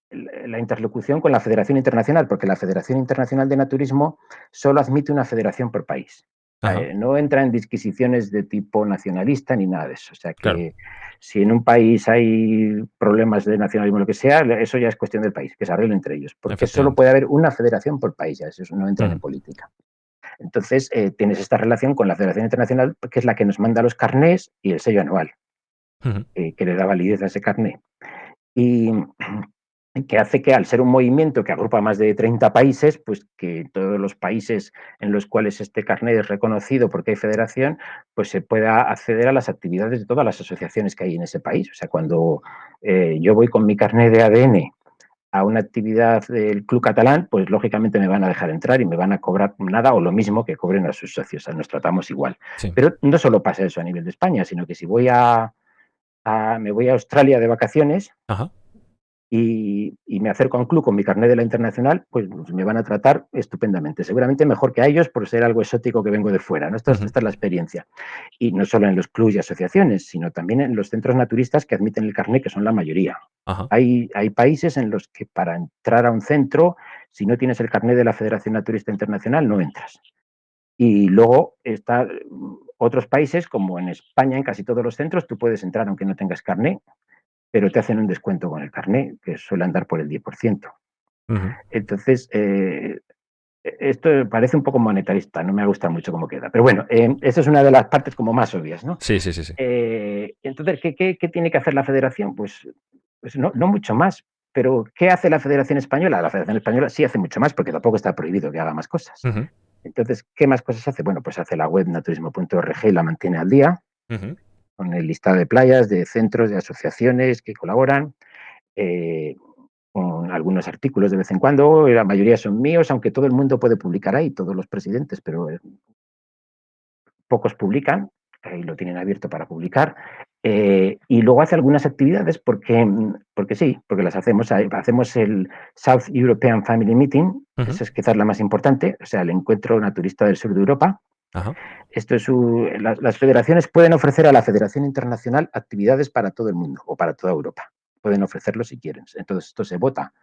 la interlocución con la Federación Internacional, porque la Federación Internacional de Naturismo solo admite una federación por país. Eh, no entra en disquisiciones de tipo nacionalista ni nada de eso. O sea que si en un país hay problemas de nacionalismo o lo que sea, eso ya es cuestión del país, que se arregle entre ellos. Porque solo puede haber una federación por país, ya eso no entra en política. Entonces, eh, tienes esta relación con la Federación Internacional, que es la que nos manda los carnés y el sello anual, eh, que le da validez a ese carné. Y que hace que al ser un movimiento que agrupa más de 30 países, pues que todos los países en los cuales este carnet es reconocido porque hay federación, pues se pueda acceder a las actividades de todas las asociaciones que hay en ese país. O sea, cuando eh, yo voy con mi carnet de ADN a una actividad del Club Catalán, pues lógicamente me van a dejar entrar y me van a cobrar nada o lo mismo que cobren a sus socios. O sea, nos tratamos igual. Pero no solo pasa eso a nivel de España, sino que si voy a, me voy a Australia de vacaciones, Ajá y, me acerco a un club con mi carnet de la internacional, pues me van a tratar estupendamente. Seguramente mejor que a ellos por ser algo exótico que vengo de fuera. ¿no? Esta, es la experiencia. Y no solo en los clubs y asociaciones, sino también en los centros naturistas que admiten el carnet, que son la mayoría. Hay, hay países en los que para entrar a un centro, si no tienes el carnet de la Federación Naturista Internacional, no entras. Y luego está otros países, como en España, en casi todos los centros, tú puedes entrar aunque no tengas carnet, pero te hacen un descuento con el carnet, que suele andar por el 10%. Entonces, eh, esto parece un poco monetarista, no me gusta mucho cómo queda. Pero bueno, eh, esa es una de las partes como más obvias, ¿no? Sí, sí, sí. sí. Eh, entonces, ¿qué, tiene que hacer la federación? Pues, pues no, mucho más. Pero, ¿qué hace la Federación Española? La Federación Española sí hace mucho más, porque tampoco está prohibido que haga más cosas. Entonces, ¿qué más cosas hace? Bueno, pues hace la web naturismo.org y la mantiene al día con el listado de playas, de centros, de asociaciones que colaboran, eh, con algunos artículos de vez en cuando, la mayoría son míos, aunque todo el mundo puede publicar ahí, todos los presidentes, pero eh, pocos publican, ahí lo tienen abierto para publicar, eh, y luego hace algunas actividades porque, porque sí, porque las hacemos. Hacemos el South European Family Meeting, esa es quizás la más importante, o sea, el encuentro naturista del sur de Europa, esto es las, federaciones pueden ofrecer a la Federación Internacional actividades para todo el mundo o para toda Europa. Pueden ofrecerlo si quieren. Entonces, esto se vota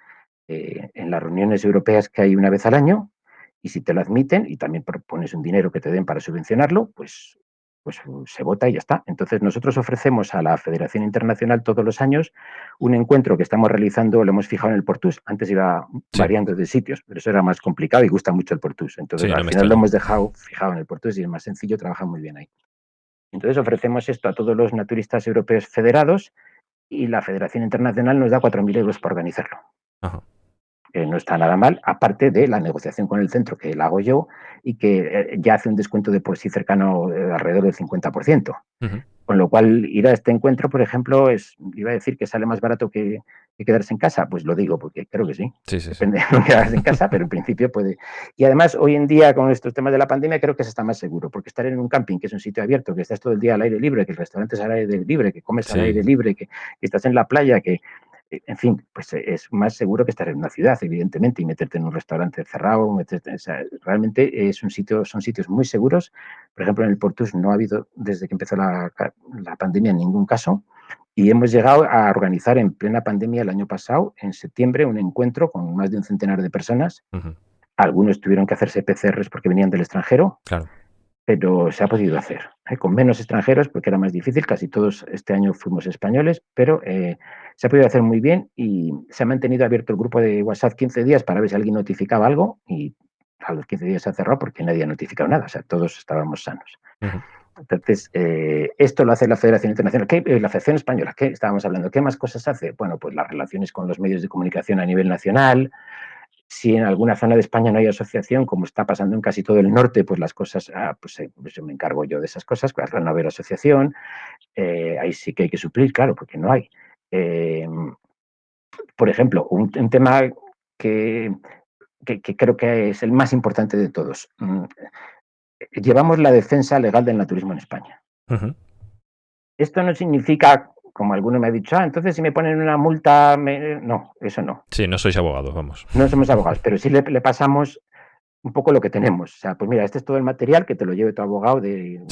eh, en las reuniones europeas que hay una vez al año y si te lo admiten y también propones un dinero que te den para subvencionarlo, pues, pues se vota y ya está. Entonces nosotros ofrecemos a la Federación Internacional todos los años un encuentro que estamos realizando, lo hemos fijado en el Portus, antes iba variando de sitios, pero eso era más complicado y gusta mucho el Portus. Entonces al final lo hemos dejado fijado en el Portus y es más sencillo, trabaja muy bien ahí. Entonces ofrecemos esto a todos los naturistas europeos federados y la Federación Internacional nos da 4.000 euros para organizarlo. No está nada mal, aparte de la negociación con el centro que la hago yo y que eh, ya hace un descuento de por sí cercano eh, alrededor del 50%. Con lo cual, ir a este encuentro, por ejemplo, es, iba a decir que sale más barato que, quedarse en casa. Pues lo digo, porque creo que sí. sí, sí Depende de quedarse en casa, pero en principio puede. Y además, hoy en día, con estos temas de la pandemia, creo que se está más seguro, porque estar en un camping, que es un sitio abierto, que estás todo el día al aire libre, que el restaurante es al aire libre, que comes al aire libre, que, estás en la playa, que, en fin, pues es más seguro que estar en una ciudad, evidentemente, y meterte en un restaurante cerrado, meterte, realmente es un sitio, son sitios muy seguros. Por ejemplo, en el Portus no ha habido, desde que empezó la, pandemia, en ningún caso, y hemos llegado a organizar en plena pandemia el año pasado, en septiembre, un encuentro con más de un centenar de personas. Algunos tuvieron que hacerse PCRs porque venían del extranjero. Claro pero se ha podido hacer, ¿eh? con menos extranjeros porque era más difícil, casi todos este año fuimos españoles, pero eh, se ha podido hacer muy bien y se ha mantenido abierto el grupo de WhatsApp 15 días para ver si alguien notificaba algo y a los 15 días se ha cerrado porque nadie ha notificado nada, o sea, todos estábamos sanos. Entonces, eh, esto lo hace la Federación Internacional, ¿Qué, la Federación Española, ¿qué estábamos hablando? ¿Qué más cosas hace? Bueno, pues las relaciones con los medios de comunicación a nivel nacional, si en alguna zona de España no hay asociación, como está pasando en casi todo el norte, pues las cosas, ah, pues, eh, pues, me encargo yo de esas cosas, pues al no haber asociación, eh, ahí sí que hay que suplir, claro, porque no hay. Em, por ejemplo, un, tema que, creo que es el más importante de todos. Mm, llevamos la defensa legal del naturismo en España. Esto no significa como alguno me ha dicho, ah, entonces si me ponen una multa, no, eso no. Sí, no sois abogados, vamos. No somos abogados, pero sí le, pasamos un poco lo que tenemos. O sea, pues mira, este es todo el material que te lo lleve tu abogado de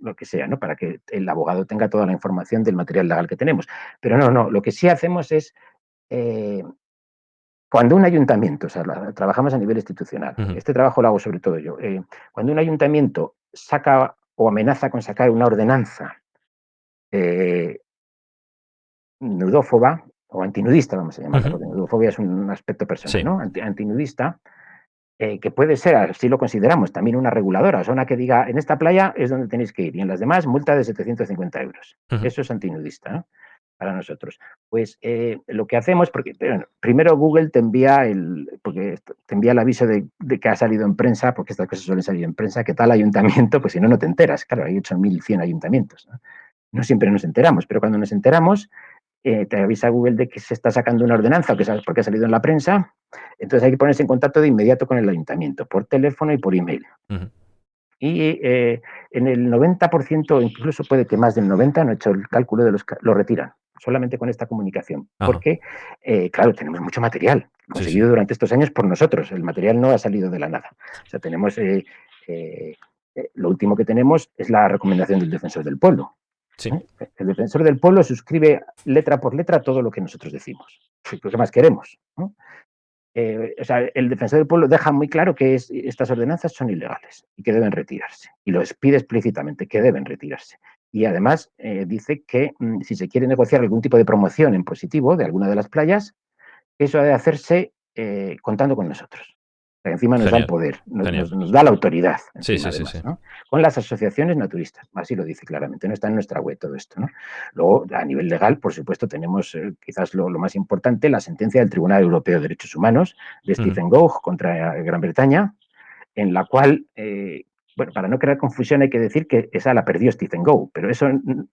lo que sea, ¿no? Para que el abogado tenga toda la información del material legal que tenemos. Pero no, no, lo que sí hacemos es eh, cuando un ayuntamiento, o sea, trabajamos a nivel institucional, este trabajo lo hago sobre todo yo, eh, cuando un ayuntamiento saca o amenaza con sacar una ordenanza eh, nudófoba o antinudista, vamos a llamarla, porque nudofobia es un aspecto personal, ¿no? antinudista, eh, que puede ser, así lo consideramos, también una reguladora, o sea, una que diga, en esta playa es donde tenéis que ir, y en las demás, multa de 750 euros. Eso es antinudista, Para nosotros. Pues eh, lo que hacemos, porque primero Google te envía el, porque te envía el aviso de, que ha salido en prensa, porque estas cosas suelen salir en prensa, que tal ayuntamiento, pues si no, no te enteras. Claro, hay 8.100 ayuntamientos. ¿no? no siempre nos enteramos, pero cuando nos enteramos, eh, te avisa Google de que se está sacando una ordenanza que sabes porque ha salido en la prensa, entonces hay que ponerse en contacto de inmediato con el ayuntamiento, por teléfono y por email. Y eh, en el 90%, incluso puede que más del 90%, no he hecho el cálculo de los lo retiran, solamente con esta comunicación. Porque, eh, claro, tenemos mucho material conseguido durante estos años por nosotros. El material no ha salido de la nada. O sea, tenemos, lo último que tenemos es la recomendación del defensor del pueblo. ¿Eh? El defensor del pueblo suscribe letra por letra todo lo que nosotros decimos. ¿Qué más queremos? Eh, o sea, el defensor del pueblo deja muy claro que estas ordenanzas son ilegales y que deben retirarse. Y lo pide explícitamente que deben retirarse. Y además eh, dice que mm, si se quiere negociar algún tipo de promoción en positivo de alguna de las playas, eso ha de hacerse contando con nosotros encima nos da el poder, nos, da la autoridad. Con las asociaciones naturistas, así lo dice claramente, no está en nuestra web todo esto. Luego, a nivel legal, por supuesto, tenemos eh, quizás lo, más importante, la sentencia del Tribunal Europeo de Derechos Humanos de Stephen Gogh contra eh, Gran Bretaña, en la cual, eh, bueno, para no crear confusión hay que decir que esa la perdió Stephen Gogh, pero eso,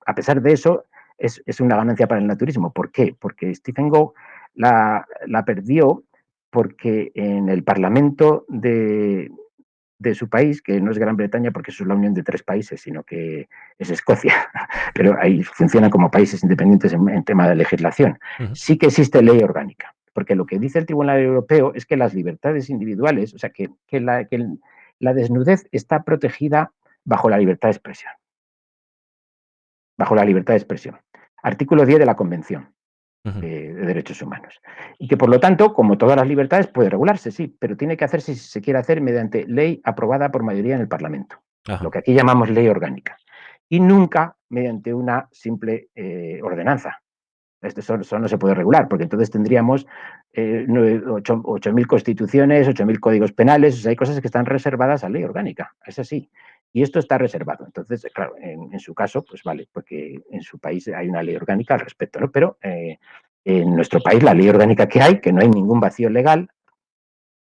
a pesar de eso, es, una ganancia para el naturismo. ¿Por qué? Porque Stephen Gogh la, la perdió porque en el Parlamento de, su país, que no es Gran Bretaña porque eso es la unión de tres países, sino que es Escocia, pero ahí funcionan como países independientes en, tema de legislación. Sí que existe ley orgánica, porque lo que dice el Tribunal Europeo es que las libertades individuales, o sea, que, la, que la desnudez está protegida bajo la libertad de expresión. Bajo la libertad de expresión. Artículo 10 de la Convención. De, derechos humanos. Y que por lo tanto, como todas las libertades, puede regularse, sí, pero tiene que hacerse si se quiere hacer mediante ley aprobada por mayoría en el Parlamento, lo que aquí llamamos ley orgánica, y nunca mediante una simple eh, ordenanza. Esto eso, no se puede regular, porque entonces tendríamos eh, 8.000 constituciones, 8.000 códigos penales, hay cosas que están reservadas a ley orgánica, es así. Y esto está reservado. Entonces, claro, en, su caso, pues vale, porque en su país hay una ley orgánica al respecto, ¿no? Pero eh, en nuestro país la ley orgánica que hay, que no hay ningún vacío legal,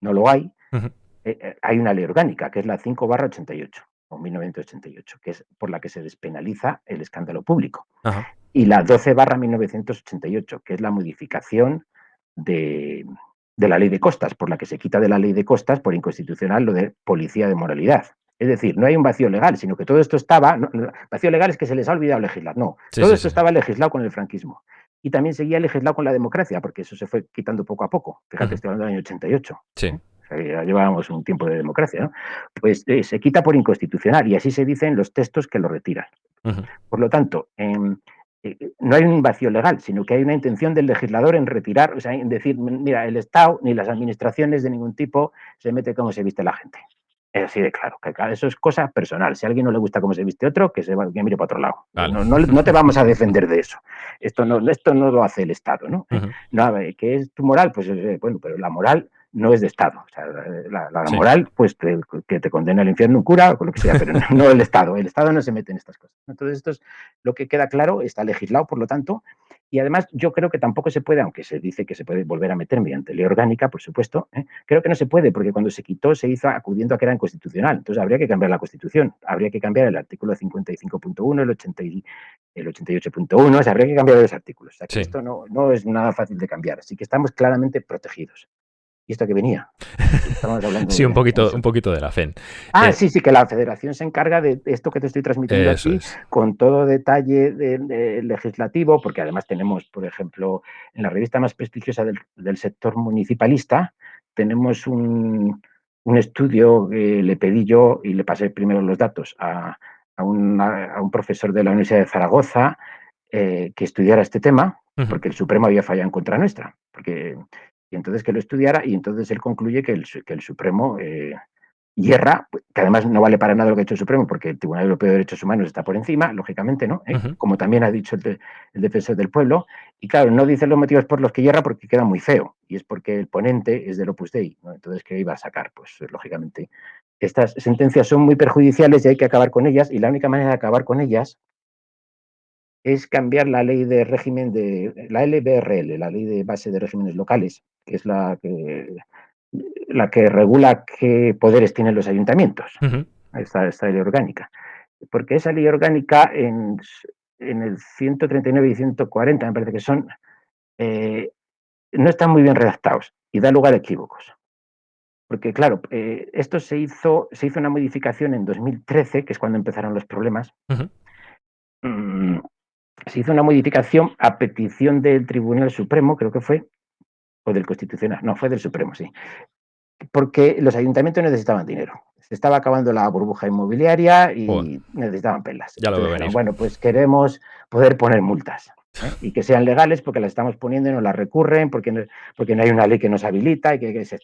no lo hay, eh, eh, hay una ley orgánica, que es la 5 barra 88 o 1988, que es por la que se despenaliza el escándalo público. Y la 12 barra 1988, que es la modificación de, de la ley de costas, por la que se quita de la ley de costas por inconstitucional lo de policía de moralidad. Es decir, no hay un vacío legal, sino que todo esto estaba, vacío legal es que se les ha olvidado legislar, no, todo esto estaba legislado con el franquismo. Y también seguía legislado con la democracia, porque eso se fue quitando poco a poco. Fíjate, estoy hablando del año 88. Sí. ya llevábamos un tiempo de democracia, ¿no? Pues eh, se quita por inconstitucional y así se dicen los textos que lo retiran. Por lo tanto, em, eh, no hay un vacío legal, sino que hay una intención del legislador en retirar, o sea, en decir, mira, el Estado ni las administraciones de ningún tipo se mete como se viste la gente. Es así de claro, que eso es cosa personal. Si a alguien no le gusta cómo se viste otro, que se que mire para otro lado. No, te vamos a defender de eso. Esto no, esto no lo hace el Estado, ¿no? ¿Qué es tu moral? Pues eh, bueno, pero la moral no es de Estado. O sea, la, moral, pues que te condena al infierno un cura o lo que sea, pero no, el Estado. El Estado no se mete en estas cosas. Entonces, esto es lo que queda claro, está legislado, por lo tanto, y además yo creo que tampoco se puede, aunque se dice que se puede volver a meter mediante ley orgánica, por supuesto, ¿eh? creo que no se puede, porque cuando se quitó se hizo acudiendo a que era inconstitucional. Entonces habría que cambiar la Constitución, habría que cambiar el artículo 55.1, el, 80 el 88.1, o sea, habría que cambiar los artículos. O sea, que esto no, no es nada fácil de cambiar, así que estamos claramente protegidos. ¿Y esto que venía? sí, un poquito, un poquito de la FEN. Ah, eh, sí, sí, que la federación se encarga de esto que te estoy transmitiendo aquí, con todo detalle legislativo, porque además tenemos, por ejemplo, en la revista más prestigiosa del, sector municipalista, tenemos un, estudio que le pedí yo y le pasé primero los datos a, un profesor de la Universidad de Zaragoza eh, que estudiara este tema, porque el Supremo había fallado en contra nuestra, porque y entonces que lo estudiara y entonces él concluye que el, que el Supremo eh, hierra, que además no vale para nada lo que ha hecho el Supremo porque el Tribunal Europeo de Derechos Humanos está por encima, lógicamente, ¿no? ¿Eh? Como también ha dicho el, defensor del pueblo. Y claro, no dice los motivos por los que hierra porque queda muy feo y es porque el ponente es del Opus Dei, ¿no? Entonces, ¿qué iba a sacar? Pues lógicamente estas sentencias son muy perjudiciales y hay que acabar con ellas y la única manera de acabar con ellas es cambiar la ley de régimen de la LBRL, la ley de base de regímenes locales, que es la que, la que regula qué poderes tienen los ayuntamientos, esta, ley orgánica. Porque esa ley orgánica en, el 139 y 140, me parece que son, eh, no están muy bien redactados y da lugar a equívocos. Porque claro, eh, esto se hizo, se hizo una modificación en 2013, que es cuando empezaron los problemas, se hizo una modificación a petición del Tribunal Supremo, creo que fue, o del Constitucional, no, fue del Supremo, sí, porque los ayuntamientos necesitaban dinero. Se estaba acabando la burbuja inmobiliaria y necesitaban pelas. Ya lo Bueno, pues queremos poder poner multas. ¿Eh? y que sean legales porque las estamos poniendo y no las recurren, porque no, porque no hay una ley que nos habilita y que, se,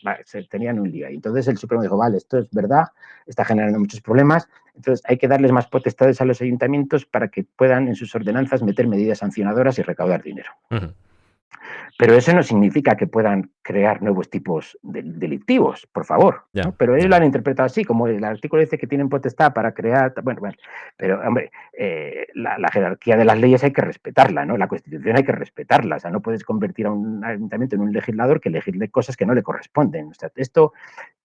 tenían un día. Y entonces el Supremo dijo, vale, esto es verdad, está generando muchos problemas, entonces hay que darles más potestades a los ayuntamientos para que puedan en sus ordenanzas meter medidas sancionadoras y recaudar dinero. Pero eso no significa que puedan crear nuevos tipos delictivos, por favor. Pero ellos lo han interpretado así, como el artículo dice que tienen potestad para crear. Bueno, bueno pero hombre, eh, la, jerarquía de las leyes hay que respetarla, ¿no? La Constitución hay que respetarla. O sea, no puedes convertir a un ayuntamiento en un legislador que legisle cosas que no le corresponden. O sea, esto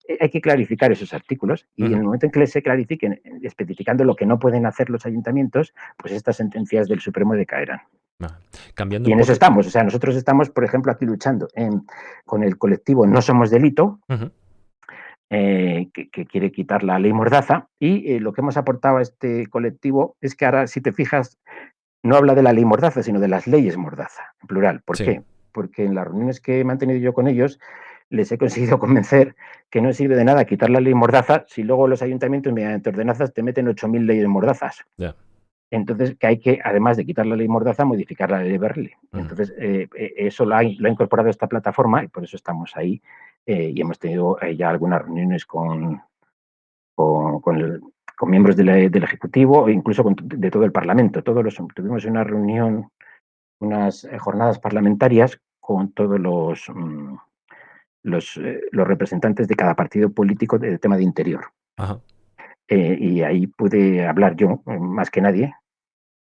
eh, hay que clarificar esos artículos y en el momento en que se clarifiquen, especificando lo que no pueden hacer los ayuntamientos, pues estas sentencias del Supremo decaerán. Cambiando y en eso estamos. O sea, nosotros estamos, por ejemplo, aquí luchando con el colectivo No Somos Delito, eh, que, quiere quitar la ley Mordaza. Y eh, lo que hemos aportado a este colectivo es que ahora, si te fijas, no habla de la ley Mordaza, sino de las leyes Mordaza, en plural. ¿Por qué? Porque en las reuniones que he mantenido yo con ellos, les he conseguido convencer que no sirve de nada quitar la ley Mordaza si luego los ayuntamientos, mediante ordenanzas, te meten 8.000 leyes Mordazas. Entonces, que hay que, además de quitar la ley Mordaza, modificar la ley de Berle. Entonces, eh, eh, eso lo ha, lo ha, incorporado esta plataforma y por eso estamos ahí eh, y hemos tenido ya algunas reuniones con, con, con, el, con miembros de la, del Ejecutivo e incluso con, de todo el Parlamento. Todos los, tuvimos una reunión, unas jornadas parlamentarias con todos los, mm, los, los, representantes de cada partido político del tema de interior. Ajá. Eh, y ahí pude hablar yo más que nadie,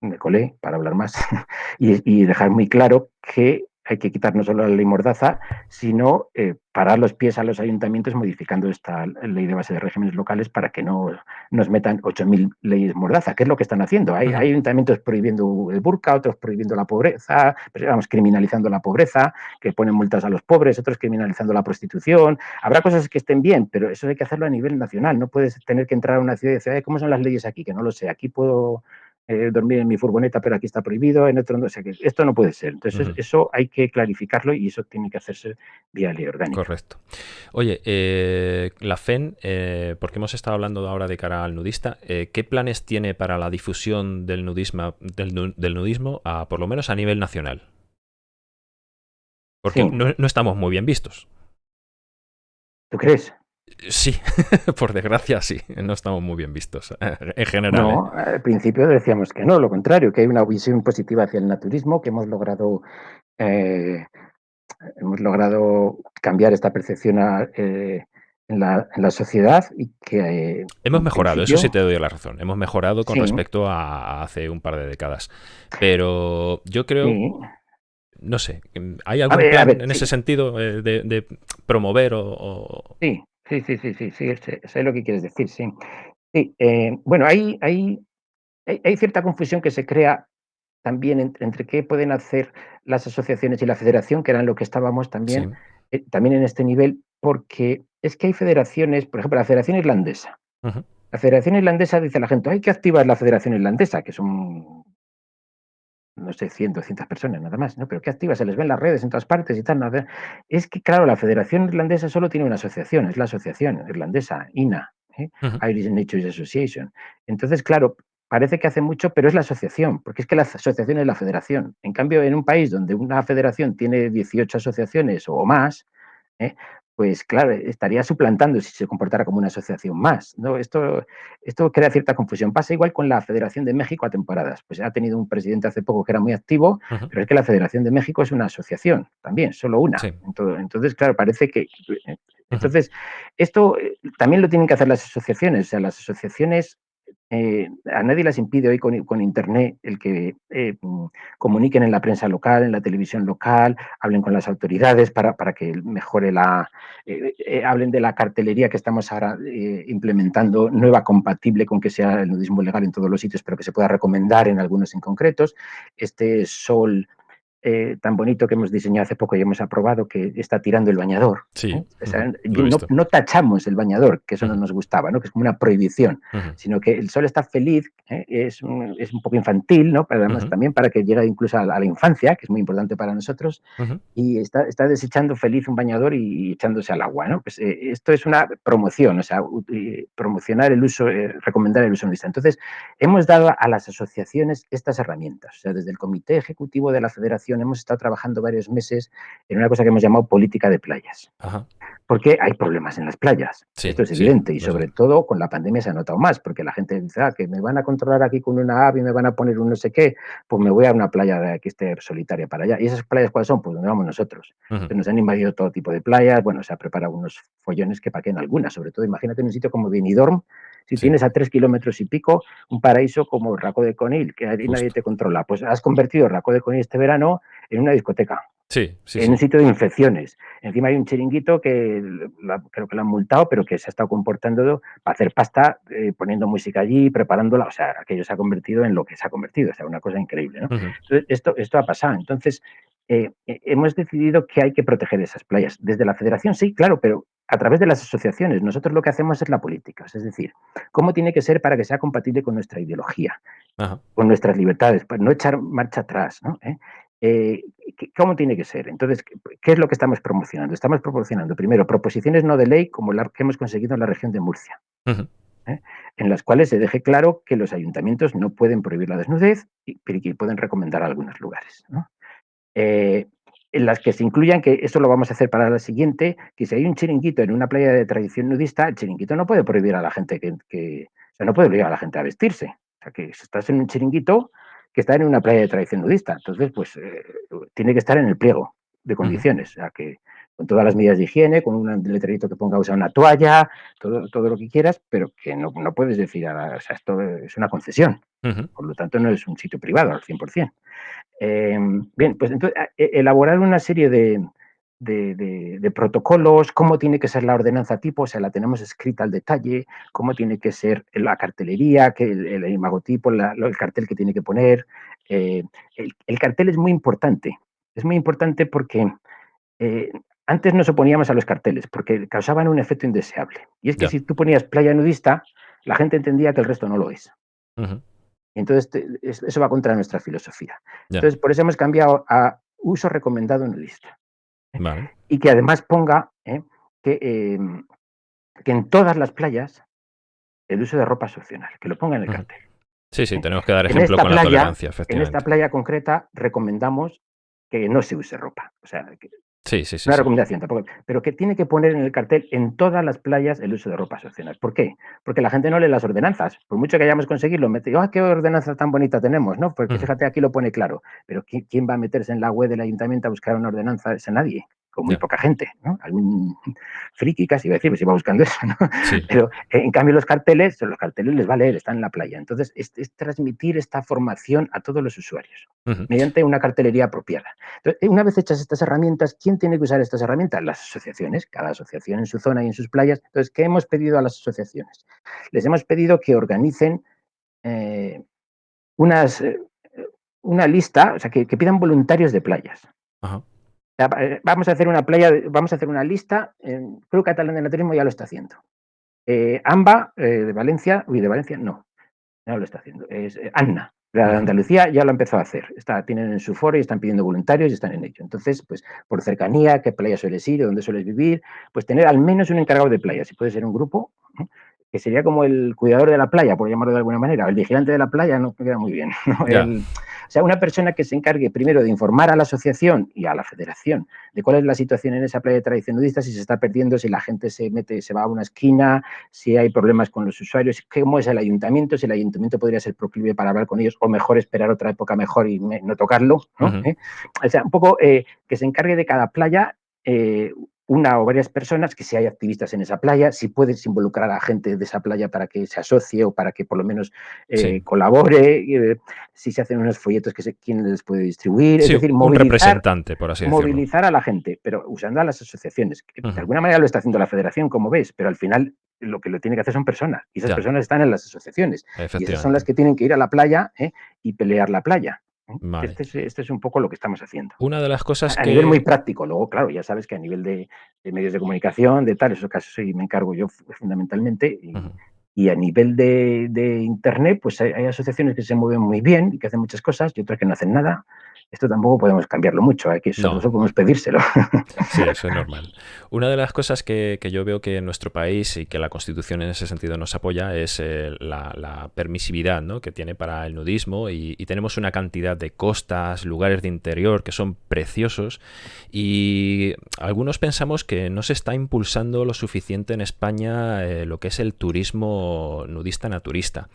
me colé para hablar más y, y, dejar muy claro que hay que quitar no solo la ley Mordaza, sino eh, parar los pies a los ayuntamientos modificando esta ley de base de regímenes locales para que no nos metan 8.000 leyes Mordaza, que es lo que están haciendo. Hay, hay, ayuntamientos prohibiendo el burka, otros prohibiendo la pobreza, vamos, criminalizando la pobreza, que ponen multas a los pobres, otros criminalizando la prostitución. Habrá cosas que estén bien, pero eso hay que hacerlo a nivel nacional. No puedes tener que entrar a una ciudad y decir, ¿cómo son las leyes aquí? Que no lo sé. Aquí puedo eh, dormir en mi furgoneta, pero aquí está prohibido, en otro no. O sea, que esto no puede ser. Entonces, uh -huh. eso hay que clarificarlo y eso tiene que hacerse vía ley orgánica. Correcto. Oye, eh, la FEN, eh, porque hemos estado hablando ahora de cara al nudista, ¿qué planes tiene para la difusión del nudismo, del, del nudismo a, por lo menos a nivel nacional? Porque sí. no, no estamos muy bien vistos. ¿Tú crees? Sí, por desgracia sí, no estamos muy bien vistos en general. No, ¿eh? al principio decíamos que no, lo contrario, que hay una visión positiva hacia el naturismo, que hemos logrado, eh, hemos logrado cambiar esta percepción a, eh, en, la, en, la, sociedad y que... Eh, hemos mejorado, eso sí te doy la razón, hemos mejorado con sí. respecto a hace un par de décadas, pero yo creo... Sí no sé, ¿hay algún ver, plan ver, en sí. ese sentido eh, de, de, promover o, o, Sí, sí, sí, sí, sí, sí, sé lo que quieres decir, sí. sí eh, bueno, hay, hay, hay, cierta confusión que se crea también entre, entre, qué pueden hacer las asociaciones y la federación, que eran lo que estábamos también, sí. eh, también en este nivel, porque es que hay federaciones, por ejemplo, la Federación Irlandesa. Uh -huh. La Federación Irlandesa dice a la gente, hay que activar la Federación Irlandesa, que son no sé, 100, 200 personas nada más, ¿no? Pero qué activa, se les ven las redes en todas partes y tal. ¿no? Es que, claro, la Federación Irlandesa solo tiene una asociación, es la Asociación Irlandesa, INA, ¿eh? uh -huh. Irish Natures Association. Entonces, claro, parece que hace mucho, pero es la asociación, porque es que la asociación es la federación. En cambio, en un país donde una federación tiene 18 asociaciones o más, ¿eh? Pues claro, estaría suplantando si se comportara como una asociación más. ¿no? Esto, esto crea cierta confusión. Pasa igual con la Federación de México a temporadas. Pues ha tenido un presidente hace poco que era muy activo, uh -huh. pero es que la Federación de México es una asociación también, solo una. Sí. Entonces, entonces, claro, parece que... Entonces, uh -huh. esto eh, también lo tienen que hacer las asociaciones. O sea, las asociaciones eh, a nadie les impide hoy con, Internet el que eh, comuniquen en la prensa local, en la televisión local, hablen con las autoridades para, para que mejore la... Eh, hablen de la cartelería que estamos ahora implementando, nueva compatible con que sea el nudismo legal en todos los sitios, pero que se pueda recomendar en algunos en concretos. Este sol eh, tan bonito que hemos diseñado hace poco y hemos aprobado que está tirando el bañador. Sí, ¿eh? o sea, no, no, tachamos el bañador, que eso no nos gustaba, ¿no? que es como una prohibición, uh -huh. sino que el sol está feliz, ¿eh? es, un, es, un, poco infantil, ¿no? pero además también para que llegue incluso a la, a la, infancia, que es muy importante para nosotros, y está, está, desechando feliz un bañador y, y echándose al agua. ¿no? Pues, esto es una promoción, o sea, promocionar el uso, recomendar el uso nudista. Entonces, hemos dado a las asociaciones estas herramientas, o sea, desde el Comité Ejecutivo de la Federación hemos estado trabajando varios meses en una cosa que hemos llamado política de playas. Ajá. Porque hay problemas en las playas. Sí, Esto es evidente. Sí, y sobre todo con la pandemia se ha notado más, porque la gente dice, ah, que me van a controlar aquí con una app y me van a poner un no sé qué, pues me voy a una playa que esté solitaria para allá. ¿Y esas playas cuáles son? Pues donde vamos nosotros. Uh -huh. Nos han invadido todo tipo de playas, bueno, se ha preparado unos follones que paquen algunas, sobre todo imagínate en un sitio como Benidorm, si sí. tienes a tres kilómetros y pico un paraíso como Raco de Conil, que ahí nadie te controla, pues has convertido Raco de Conil este verano en una discoteca. Sí, sí, en un sitio de infecciones. Encima hay un chiringuito que la, creo que lo han multado, pero que se ha estado comportando para hacer pasta, eh, poniendo música allí, preparándola. O sea, aquello se ha convertido en lo que se ha convertido. O sea, una cosa increíble. ¿no? Uh -huh. Entonces, esto, esto ha pasado. Entonces, eh, eh, hemos decidido que hay que proteger esas playas. Desde la federación, sí, claro, pero a través de las asociaciones. Nosotros lo que hacemos es la política, es decir, cómo tiene que ser para que sea compatible con nuestra ideología, Ajá. con nuestras libertades, para no echar marcha atrás. ¿no? ¿Eh? Eh, ¿Cómo tiene que ser? Entonces, ¿qué es lo que estamos promocionando? Estamos proporcionando, primero, proposiciones no de ley como la que hemos conseguido en la región de Murcia. En las cuales se deje claro que los ayuntamientos no pueden prohibir la desnudez, pero que pueden recomendar algunos lugares. Eh, en las que se incluyan, que esto lo vamos a hacer para la siguiente, que si hay un chiringuito en una playa de tradición nudista, el chiringuito no puede prohibir a la gente que, o sea, no puede obligar a la gente a vestirse. O sea, que si estás en un chiringuito, que está en una playa de tradición nudista, entonces, pues, eh, tiene que estar en el pliego de condiciones, o sea, que con todas las medidas de higiene, con un letrerito que ponga usar una toalla, todo, todo lo que quieras, pero que no, no puedes decir, o sea, esto es una concesión, por lo tanto no es un sitio privado al 100%. Eh, bien, pues entonces, e, elaborar una serie de, de, protocolos, cómo tiene que ser la ordenanza tipo, o sea, la tenemos escrita al detalle, cómo tiene que ser la cartelería, que el, el imagotipo, el cartel que tiene que poner. Eh, el, cartel es muy importante, es muy importante porque eh, antes nos oponíamos a los carteles porque causaban un efecto indeseable. Y es que si tú ponías playa nudista, la gente entendía que el resto no lo es. Entonces, eso va contra nuestra filosofía. Entonces, por eso hemos cambiado a uso recomendado nudista. Y que además ponga ¿eh? que, em, que en todas las playas el uso de ropa es opcional, que lo ponga en el cartel. Sí, sí, ¿eh? tenemos que dar ejemplo con la tolerancia, En esta playa concreta recomendamos que no se use ropa. O sea, que Sí, sí, sí. Una recomendación tampoco. Pero que tiene que poner en el cartel en todas las playas el uso de ropas opcional. ¿Por qué? Porque la gente no lee las ordenanzas. Por mucho que hayamos conseguido, mete, ¡ah, qué ordenanza tan bonita tenemos! ¿no? Porque fíjate, aquí lo pone claro. Pero ¿quién va a meterse en la web del ayuntamiento a buscar una ordenanza? Es nadie con muy poca gente, ¿no? Algún friki casi iba a decir, pues iba buscando eso, ¿no? Pero en cambio los carteles, los carteles les va a leer, están en la playa. Entonces, es, transmitir esta formación a todos los usuarios mediante una cartelería apropiada. Entonces, una vez hechas estas herramientas, ¿quién tiene que usar estas herramientas? Las asociaciones, cada asociación en su zona y en sus playas. Entonces, ¿qué hemos pedido a las asociaciones? Les hemos pedido que organicen eh, unas, eh, una lista, o sea, que, pidan voluntarios de playas. Ajá. Eh, vamos a hacer una playa, vamos a hacer una lista, creo que Catalán de Naturismo ya lo está haciendo. Eh, AMBA eh, de Valencia, uy, de Valencia no, no lo está haciendo, es Anna, de Andalucía ya lo empezó a hacer, está, tienen en su foro y están pidiendo voluntarios y están en ello. Entonces, pues por cercanía, qué playa sueles ir, dónde sueles vivir, pues tener al menos un encargado de playa, si puede ser un grupo, que sería como el cuidador de la playa, por llamarlo de alguna manera, el vigilante de la playa no queda muy bien. o sea, una persona que se encargue primero de informar a la asociación y a la federación de cuál es la situación en esa playa de tradición nudista, si se está perdiendo, si la gente se mete, se va a una esquina, si hay problemas con los usuarios, cómo es el ayuntamiento, si el ayuntamiento podría ser proclive para hablar con ellos o mejor esperar otra época mejor y no tocarlo. ¿Eh? O sea, un poco eh, que se encargue de cada playa eh, una o varias personas, que si hay activistas en esa playa, si puedes involucrar a gente de esa playa para que se asocie o para que por lo menos eh, colabore, eh, si se hacen unos folletos que se, quién les puede distribuir, es decir, movilizar, representante, por así movilizar a la gente, pero usando a las asociaciones. De alguna manera lo está haciendo la federación, como ves, pero al final lo que lo tiene que hacer son personas y esas personas están en las asociaciones y esas son las que tienen que ir a la playa ¿eh? y pelear la playa. Este, este, es, un poco lo que estamos haciendo. Una de las cosas a, a nivel muy práctico. Luego, claro, ya sabes que a nivel de, medios de comunicación, de tal, esos casos sí me encargo yo fundamentalmente. Y, a nivel de, Internet, pues hay, hay, asociaciones que se mueven muy bien y que hacen muchas cosas y otras que no hacen nada esto tampoco podemos cambiarlo mucho, aquí ¿eh? solo podemos pedírselo. Sí, eso es normal. Una de las cosas que, yo veo que en nuestro país y que la Constitución en ese sentido nos apoya es eh, la, permisividad ¿no? que tiene para el nudismo y, tenemos una cantidad de costas, lugares de interior que son preciosos y algunos pensamos que no se está impulsando lo suficiente en España eh, lo que es el turismo nudista naturista.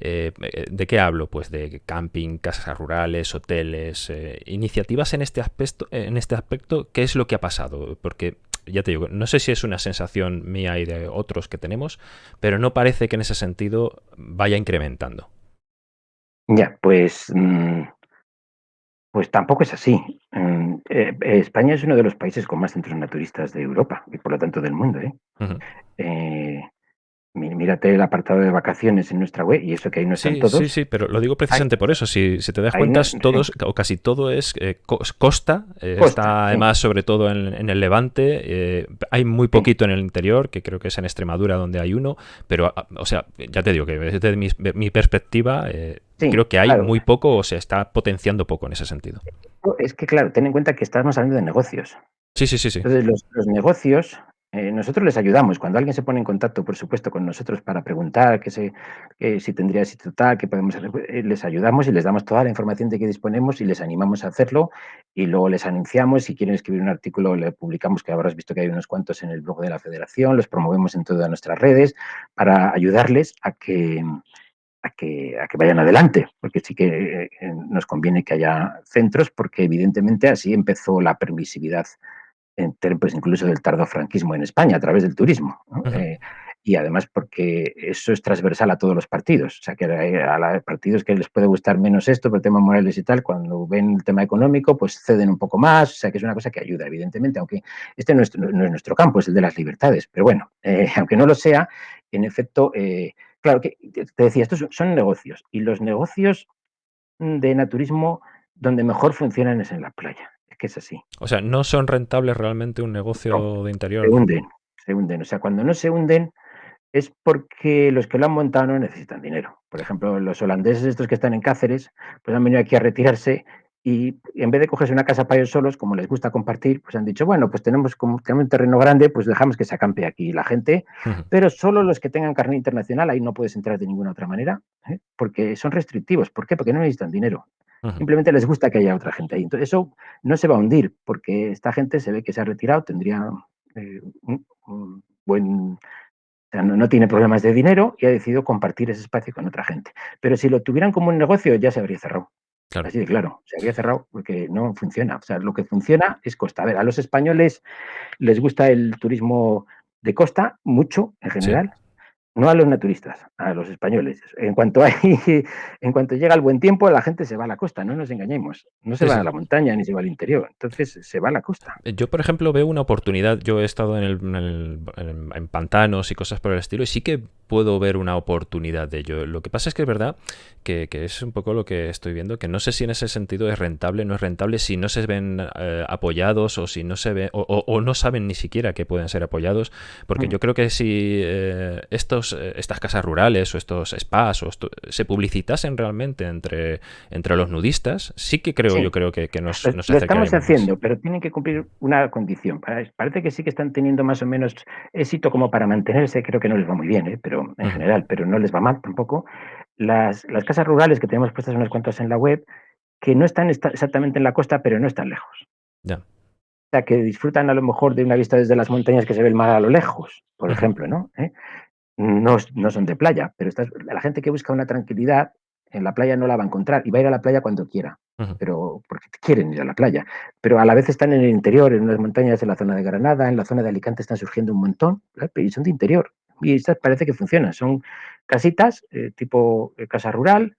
¿De qué hablo? Pues de camping, casas rurales, hoteles, eh, iniciativas en este, aspecto, en este aspecto, ¿qué es lo que ha pasado? Porque ya te digo, no sé si es una sensación mía y de otros que tenemos, pero no parece que en ese sentido vaya incrementando. Ya, pues, mm, pues tampoco es así. Mm, eh, España es uno de los países con más centros naturistas de Europa y por lo tanto del mundo. ¿eh? Mírate el apartado de vacaciones en nuestra web y eso que ahí no están sí, todos. Sí, sí, pero lo digo precisamente por eso. Si, te das cuenta, todos o casi todo es eh, costa. Eh, está además sobre todo en, el Levante. Eh, hay muy poquito en el interior, que creo que es en Extremadura donde hay uno. Pero, ah, o sea, ya te digo que desde mi, perspectiva creo que hay muy poco o se está potenciando poco en ese sentido. Es que, claro, ten en cuenta que estamos hablando de negocios. Sí, sí, sí. sí. Entonces, los, los negocios Eh, nosotros les ayudamos. Cuando alguien se pone en contacto, por supuesto, con nosotros para preguntar que que si tendría sitio tal, qué podemos hacer, eh, les ayudamos y les damos toda la información de que disponemos y les animamos a hacerlo y luego les anunciamos. Si quieren escribir un artículo, le publicamos, que habrás visto que hay unos cuantos en el blog de la federación, los promovemos en todas nuestras redes para ayudarles a que, a que, a que vayan adelante, porque sí que eh, nos conviene que haya centros, porque evidentemente así empezó la permisividad en pues incluso del tardofranquismo en España a través del turismo. ¿no? Uh -huh. eh, y además porque eso es transversal a todos los partidos. O sea, que a los partidos que les puede gustar menos esto por temas morales y tal, cuando ven el tema económico, pues ceden un poco más. O sea, que es una cosa que ayuda, evidentemente, aunque este no es, no es nuestro campo, es el de las libertades. Pero bueno, eh, aunque no lo sea, en efecto, eh, claro, que te decía, estos son negocios. Y los negocios de naturismo donde mejor funcionan es en la playa que es así. O sea, no son rentables realmente un negocio no, de interior. Se hunden, se hunden. O sea, cuando no se hunden es porque los que lo han montado no necesitan dinero. Por ejemplo, los holandeses estos que están en Cáceres, pues han venido aquí a retirarse y en vez de cogerse una casa para ellos solos, como les gusta compartir, pues han dicho, bueno, pues tenemos, como tenemos un terreno grande, pues dejamos que se acampe aquí la gente, uh -huh. pero solo los que tengan carne internacional, ahí no puedes entrar de ninguna otra manera, ¿eh? porque son restrictivos. ¿Por qué? Porque no necesitan dinero. Simplemente les gusta que haya otra gente ahí. Entonces eso no se va a hundir, porque esta gente se ve que se ha retirado, tendría eh, un, un, buen... O sea, no, no, tiene problemas de dinero y ha decidido compartir ese espacio con otra gente. Pero si lo tuvieran como un negocio, ya se habría cerrado. Claro. Así de claro, se habría cerrado porque no funciona. O sea, lo que funciona es costa. A ver, a los españoles les gusta el turismo de costa mucho en general. Sí no a los naturistas, a los españoles. En cuanto, hay, en cuanto llega el buen tiempo, la gente se va a la costa, no nos engañemos. No se sí, va a la montaña ni se va al interior, entonces se va a la costa. Yo, por ejemplo, veo una oportunidad. Yo he estado en, el, en, el, en, en pantanos y cosas por el estilo, y sí que puedo ver una oportunidad de ello. Lo que pasa es que es verdad que, que, es un poco lo que estoy viendo, que no sé si en ese sentido es rentable, no es rentable, si no se ven eh, apoyados o si no se ve, o, o, o, no saben ni siquiera que pueden ser apoyados, porque mm. yo creo que si eh, estos, eh, estas casas rurales o estos spas o esto, se publicitasen realmente entre, entre los nudistas, sí que creo, sí. yo creo que, que nos, nos Lo estamos haciendo, pero tienen que cumplir una condición. Parece que sí que están teniendo más o menos éxito como para mantenerse, creo que no les va muy bien, ¿eh? pero en general, pero no les va mal tampoco. Las, las casas rurales que tenemos puestas unas cuantas en la web, que no están exactamente en la costa, pero no están lejos. Ya. O sea, que disfrutan a lo mejor de una vista desde las montañas que se ve el mar a lo lejos, por ejemplo, ¿no? ¿Eh? ¿No? No son de playa, pero estas, la gente que busca una tranquilidad en la playa no la va a encontrar y va a ir a la playa cuando quiera, uh -huh. pero porque quieren ir a la playa. Pero a la vez están en el interior, en unas montañas, en la zona de Granada, en la zona de Alicante están surgiendo un montón, y son de interior y estas parece que funcionan. Son casitas eh, tipo eh, casa rural,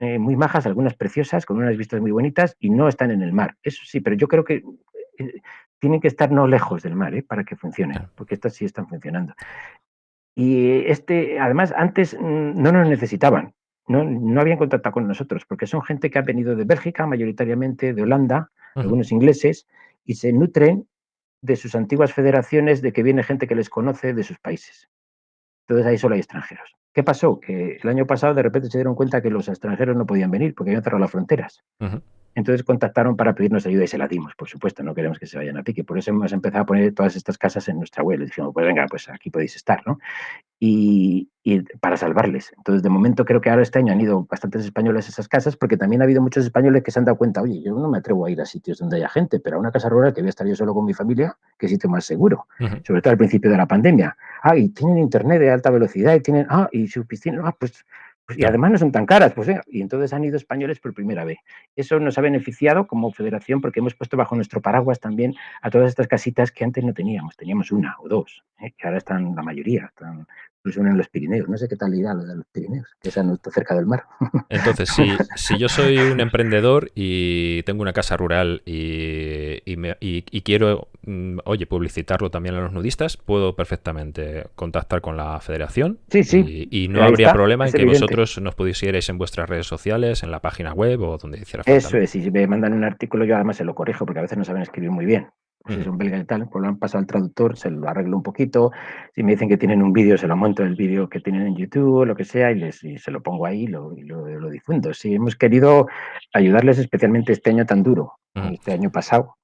eh, muy majas, algunas preciosas, con unas vistas muy bonitas y no están en el mar. Eso sí, pero yo creo que eh, tienen que estar no lejos del mar ¿eh? para que funcionen, porque estas sí están funcionando. Y este, además, antes mm, no nos necesitaban, no, no habían contactado con nosotros, porque son gente que ha venido de Bélgica, mayoritariamente de Holanda, uh -huh. algunos ingleses, y se nutren de sus antiguas federaciones, de que viene gente que les conoce de sus países. Entonces ahí solo hay extranjeros. ¿Qué pasó? Que el año pasado de repente se dieron cuenta que los extranjeros no podían venir porque habían cerrado las fronteras. Uh -huh. Entonces contactaron para pedirnos ayuda y se la dimos, por supuesto, no queremos que se vayan a pique. Por eso hemos empezado a poner todas estas casas en nuestra web. Les dijimos, pues venga, pues aquí podéis estar, ¿no? Y, y, para salvarles. Entonces, de momento creo que ahora este año han ido bastantes españoles a esas casas porque también ha habido muchos españoles que se han dado cuenta, oye, yo no me atrevo a ir a sitios donde haya gente, pero a una casa rural que voy a estar yo solo con mi familia, qué sitio más seguro. Uh -huh. Sobre todo al principio de la pandemia. Ah, y tienen internet de alta velocidad y tienen, ah, y su piscina, ah, pues, y además no son tan caras, pues, ¿eh? y entonces han ido españoles por primera vez. Eso nos ha beneficiado como federación porque hemos puesto bajo nuestro paraguas también a todas estas casitas que antes no teníamos, teníamos una o dos, ¿eh? que ahora están la mayoría, están incluso en los Pirineos. No sé qué tal irá lo de los Pirineos, que están cerca del mar. Entonces, si, si yo soy un emprendedor y tengo una casa rural y, y, me, y, y quiero, mm, oye, publicitarlo también a los nudistas, puedo perfectamente contactar con la federación. Sí, sí. Y, no Ahí habría está, problema en que evidente. vosotros nos pusierais en vuestras redes sociales, en la página web o donde hiciera falta. Eso es, si me mandan un artículo yo además se lo corrijo porque a veces no saben escribir muy bien pues es un belga y tal, pues lo han pasado al traductor, se lo arreglo un poquito, si me dicen que tienen un vídeo, se lo monto el vídeo que tienen en YouTube o lo que sea y, les, y se lo pongo ahí lo, y lo, lo, difundo. Sí, hemos querido ayudarles especialmente este año tan duro, este año pasado,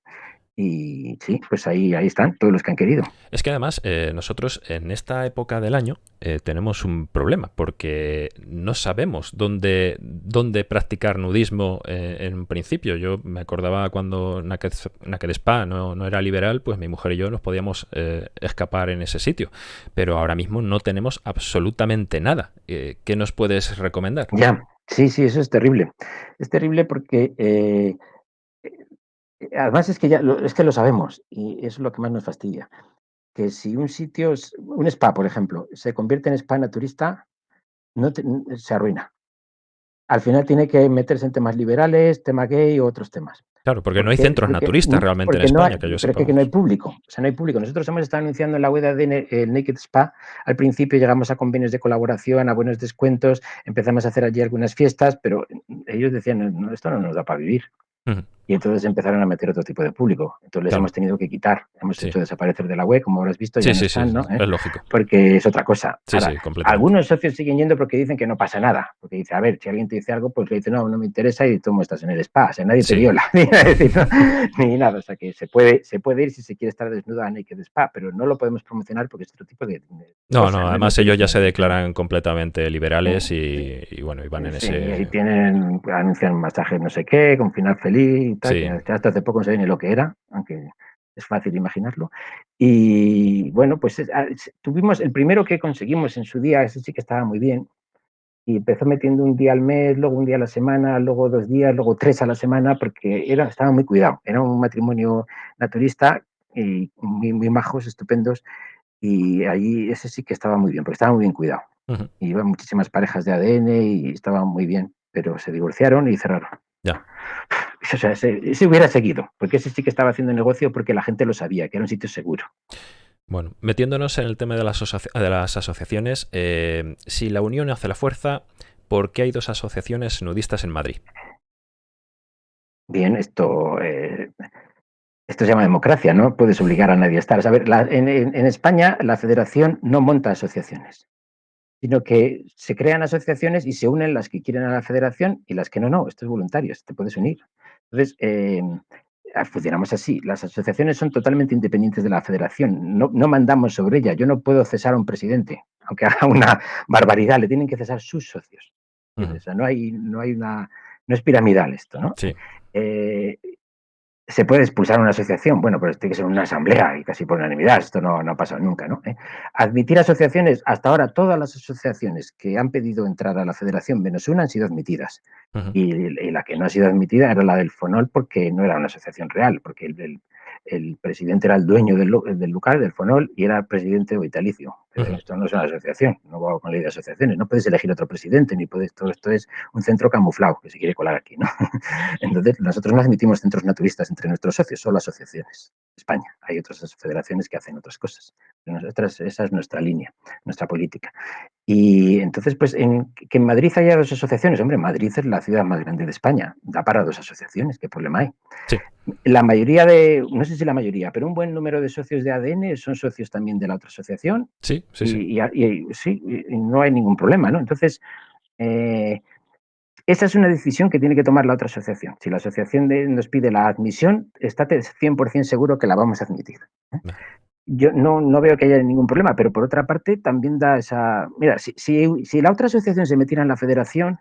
y sí, pues ahí, ahí están todos los que han querido. Es que además eh, nosotros en esta época del año eh, tenemos un problema porque no sabemos dónde, dónde practicar nudismo eh, en un principio. Yo me acordaba cuando Naked, Spa no, no, era liberal, pues mi mujer y yo nos podíamos escapar en ese sitio. Pero ahora mismo no tenemos absolutamente nada. ¿Qué nos puedes recomendar? Ya, sí, sí, eso es terrible. Es terrible porque Además es que ya lo, es que lo sabemos y eso es lo que más nos fastidia. Que si un sitio, un spa, por ejemplo, se convierte en spa naturista, no se arruina. Al final tiene que meterse en temas liberales, tema gay o otros temas. Claro, porque, no hay centros naturistas realmente en España, que yo Pero que, que no hay público, o sea, no hay público. Nosotros hemos estado anunciando en la web de el Naked Spa. Al principio llegamos a convenios de colaboración, a buenos descuentos, empezamos a hacer allí algunas fiestas, pero ellos decían, no, esto no nos da para vivir. Y entonces empezaron a meter otro tipo de público. Entonces les hemos tenido que quitar. Hemos hecho desaparecer de la web, como habrás visto. Ya sí, sí, ¿no? ¿Eh? Es lógico. Porque es otra cosa. algunos socios siguen yendo porque dicen que no pasa nada. Porque dice, a ver, si alguien te dice algo, pues le dice, no, no me interesa y tú estás en el spa. O sea, nadie te viola. Ni, nada. O sea, que se puede, se puede ir si se quiere estar desnuda a Naked Spa, pero no lo podemos promocionar porque es otro tipo de. no, no, además ellos ya se declaran completamente liberales y, bueno, y van en ese. Y tienen, anuncian masajes no sé qué, con final feliz hasta hace poco no sabía ni lo que era, aunque es fácil imaginarlo. Y bueno, pues ah, tuvimos el primero que conseguimos en su día, ese sí que estaba muy bien, y empezó metiendo un día al mes, luego un día a la semana, luego dos días, luego tres a la semana, porque era, estaba muy cuidado. Era un matrimonio naturista y muy, muy majos, estupendos, y allí ese sí que estaba muy bien, porque estaba muy bien cuidado. Iban muchísimas parejas de ADN y estaban muy bien, pero se divorciaron y cerraron. Ya. O sea, se, hubiera seguido, porque ese sí que estaba haciendo negocio porque la gente lo sabía, que era un sitio seguro. Bueno, metiéndonos en el tema de las, de las asociaciones, eh, si la unión hace la fuerza, ¿por qué hay dos asociaciones nudistas en Madrid? Bien, esto, eh, esto se llama democracia, no puedes obligar a nadie a estar. A ver, en, en España la federación no monta asociaciones sino que se crean asociaciones y se unen las que quieren a la federación y las que no, no, esto es voluntario, te puedes unir. Entonces, eh, funcionamos así, las asociaciones son totalmente independientes de la federación, no, no mandamos sobre ella, yo no puedo cesar a un presidente, aunque haga una barbaridad, le tienen que cesar sus socios. O sea, no hay, no hay una, no es piramidal esto, ¿no? Sí. Eh, se puede expulsar una asociación, bueno, pero tiene que ser una asamblea y casi por unanimidad, esto no, no ha pasado nunca, ¿no? ¿Eh? Admitir asociaciones, hasta ahora todas las asociaciones que han pedido entrar a la federación menos una han sido admitidas. y, la que no ha sido admitida era la del FONOL porque no era una asociación real, porque el, el presidente era el dueño del, del, lugar, del FONOL, y era presidente vitalicio. Esto no es una asociación, no va con ley de asociaciones. No puedes elegir otro presidente, ni puedes, todo esto es un centro camuflado que se quiere colar aquí. ¿no? Entonces, nosotros no admitimos centros naturistas entre nuestros socios, solo asociaciones. España. Hay otras federaciones que hacen otras cosas. Nosotras, esa es nuestra línea, nuestra política. Y entonces, pues, en, que en Madrid haya dos asociaciones, hombre, Madrid es la ciudad más grande de España, da para dos asociaciones, ¿qué problema hay? Sí. La mayoría de, no sé si la mayoría, pero un buen número de socios de ADN son socios también de la otra asociación. Sí, sí, sí. Y, sí, no hay ningún problema, ¿no? Entonces, eh, esa es una decisión que tiene que tomar la otra asociación. Si la asociación nos pide la admisión, estate 100% seguro que la vamos a admitir. ¿eh? Yo no, no, veo que haya ningún problema, pero por otra parte también da esa... Mira, si, si, la otra asociación se metiera en la federación,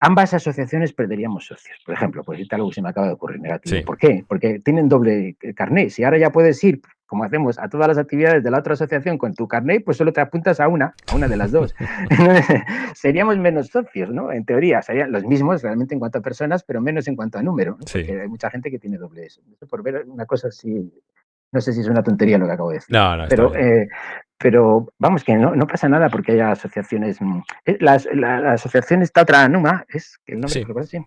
ambas asociaciones perderíamos socios. Por ejemplo, pues algo que se me acaba de ocurrir negativo. ¿Por qué? Porque tienen doble carné. Si ahora ya puedes ir como hacemos a todas las actividades de la otra asociación con tu carnet, pues solo te apuntas a una, a una de las dos. Seríamos menos socios, ¿no? En teoría, serían los mismos realmente en cuanto a personas, pero menos en cuanto a número. Porque hay mucha gente que tiene doble eso. Por ver una cosa así, no sé si es una tontería lo que acabo de decir. No, no, pero, eh, pero vamos, que no, no, pasa nada porque haya asociaciones. Mm, eh, la, la, asociación está otra Numa, es que el nombre sí.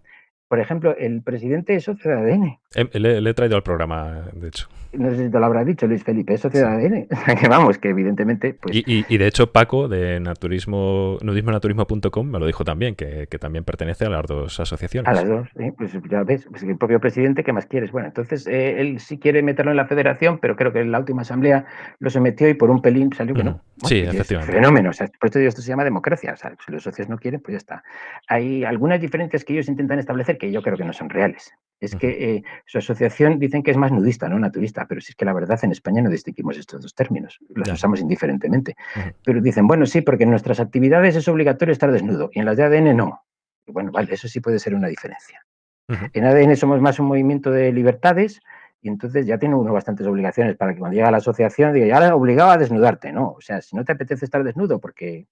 Por ejemplo, el presidente es socio de ADN. Le, he traído al programa, de hecho. No sé si te lo habrá dicho Luis Felipe, es socio de ADN. que vamos, que evidentemente. Pues... Y, de hecho, Paco de naturismo, nudismonaturismo.com me lo dijo también, que, también pertenece a las dos asociaciones. A las dos, sí, pues ya ves, pues el propio presidente, ¿qué más quieres? Bueno, entonces eh, él sí quiere meterlo en la federación, pero creo que en la última asamblea lo sometió y por un pelín salió que no. sí, efectivamente. Fenómeno, o sea, por esto esto se llama democracia. O sea, si los socios no quieren, pues ya está. Hay algunas diferencias que ellos intentan establecer que yo creo que no son reales. Es que eh, su asociación dicen que es más nudista, no naturista, pero si es que la verdad en España no distinguimos estos dos términos, los usamos indiferentemente. Pero dicen, bueno, sí, porque en nuestras actividades es obligatorio estar desnudo y en las de ADN no. bueno, vale, eso sí puede ser una diferencia. En ADN somos más un movimiento de libertades y entonces ya tiene uno bastantes obligaciones para que cuando llega a la asociación diga, ya obligado a desnudarte, ¿no? O sea, si no te apetece estar desnudo porque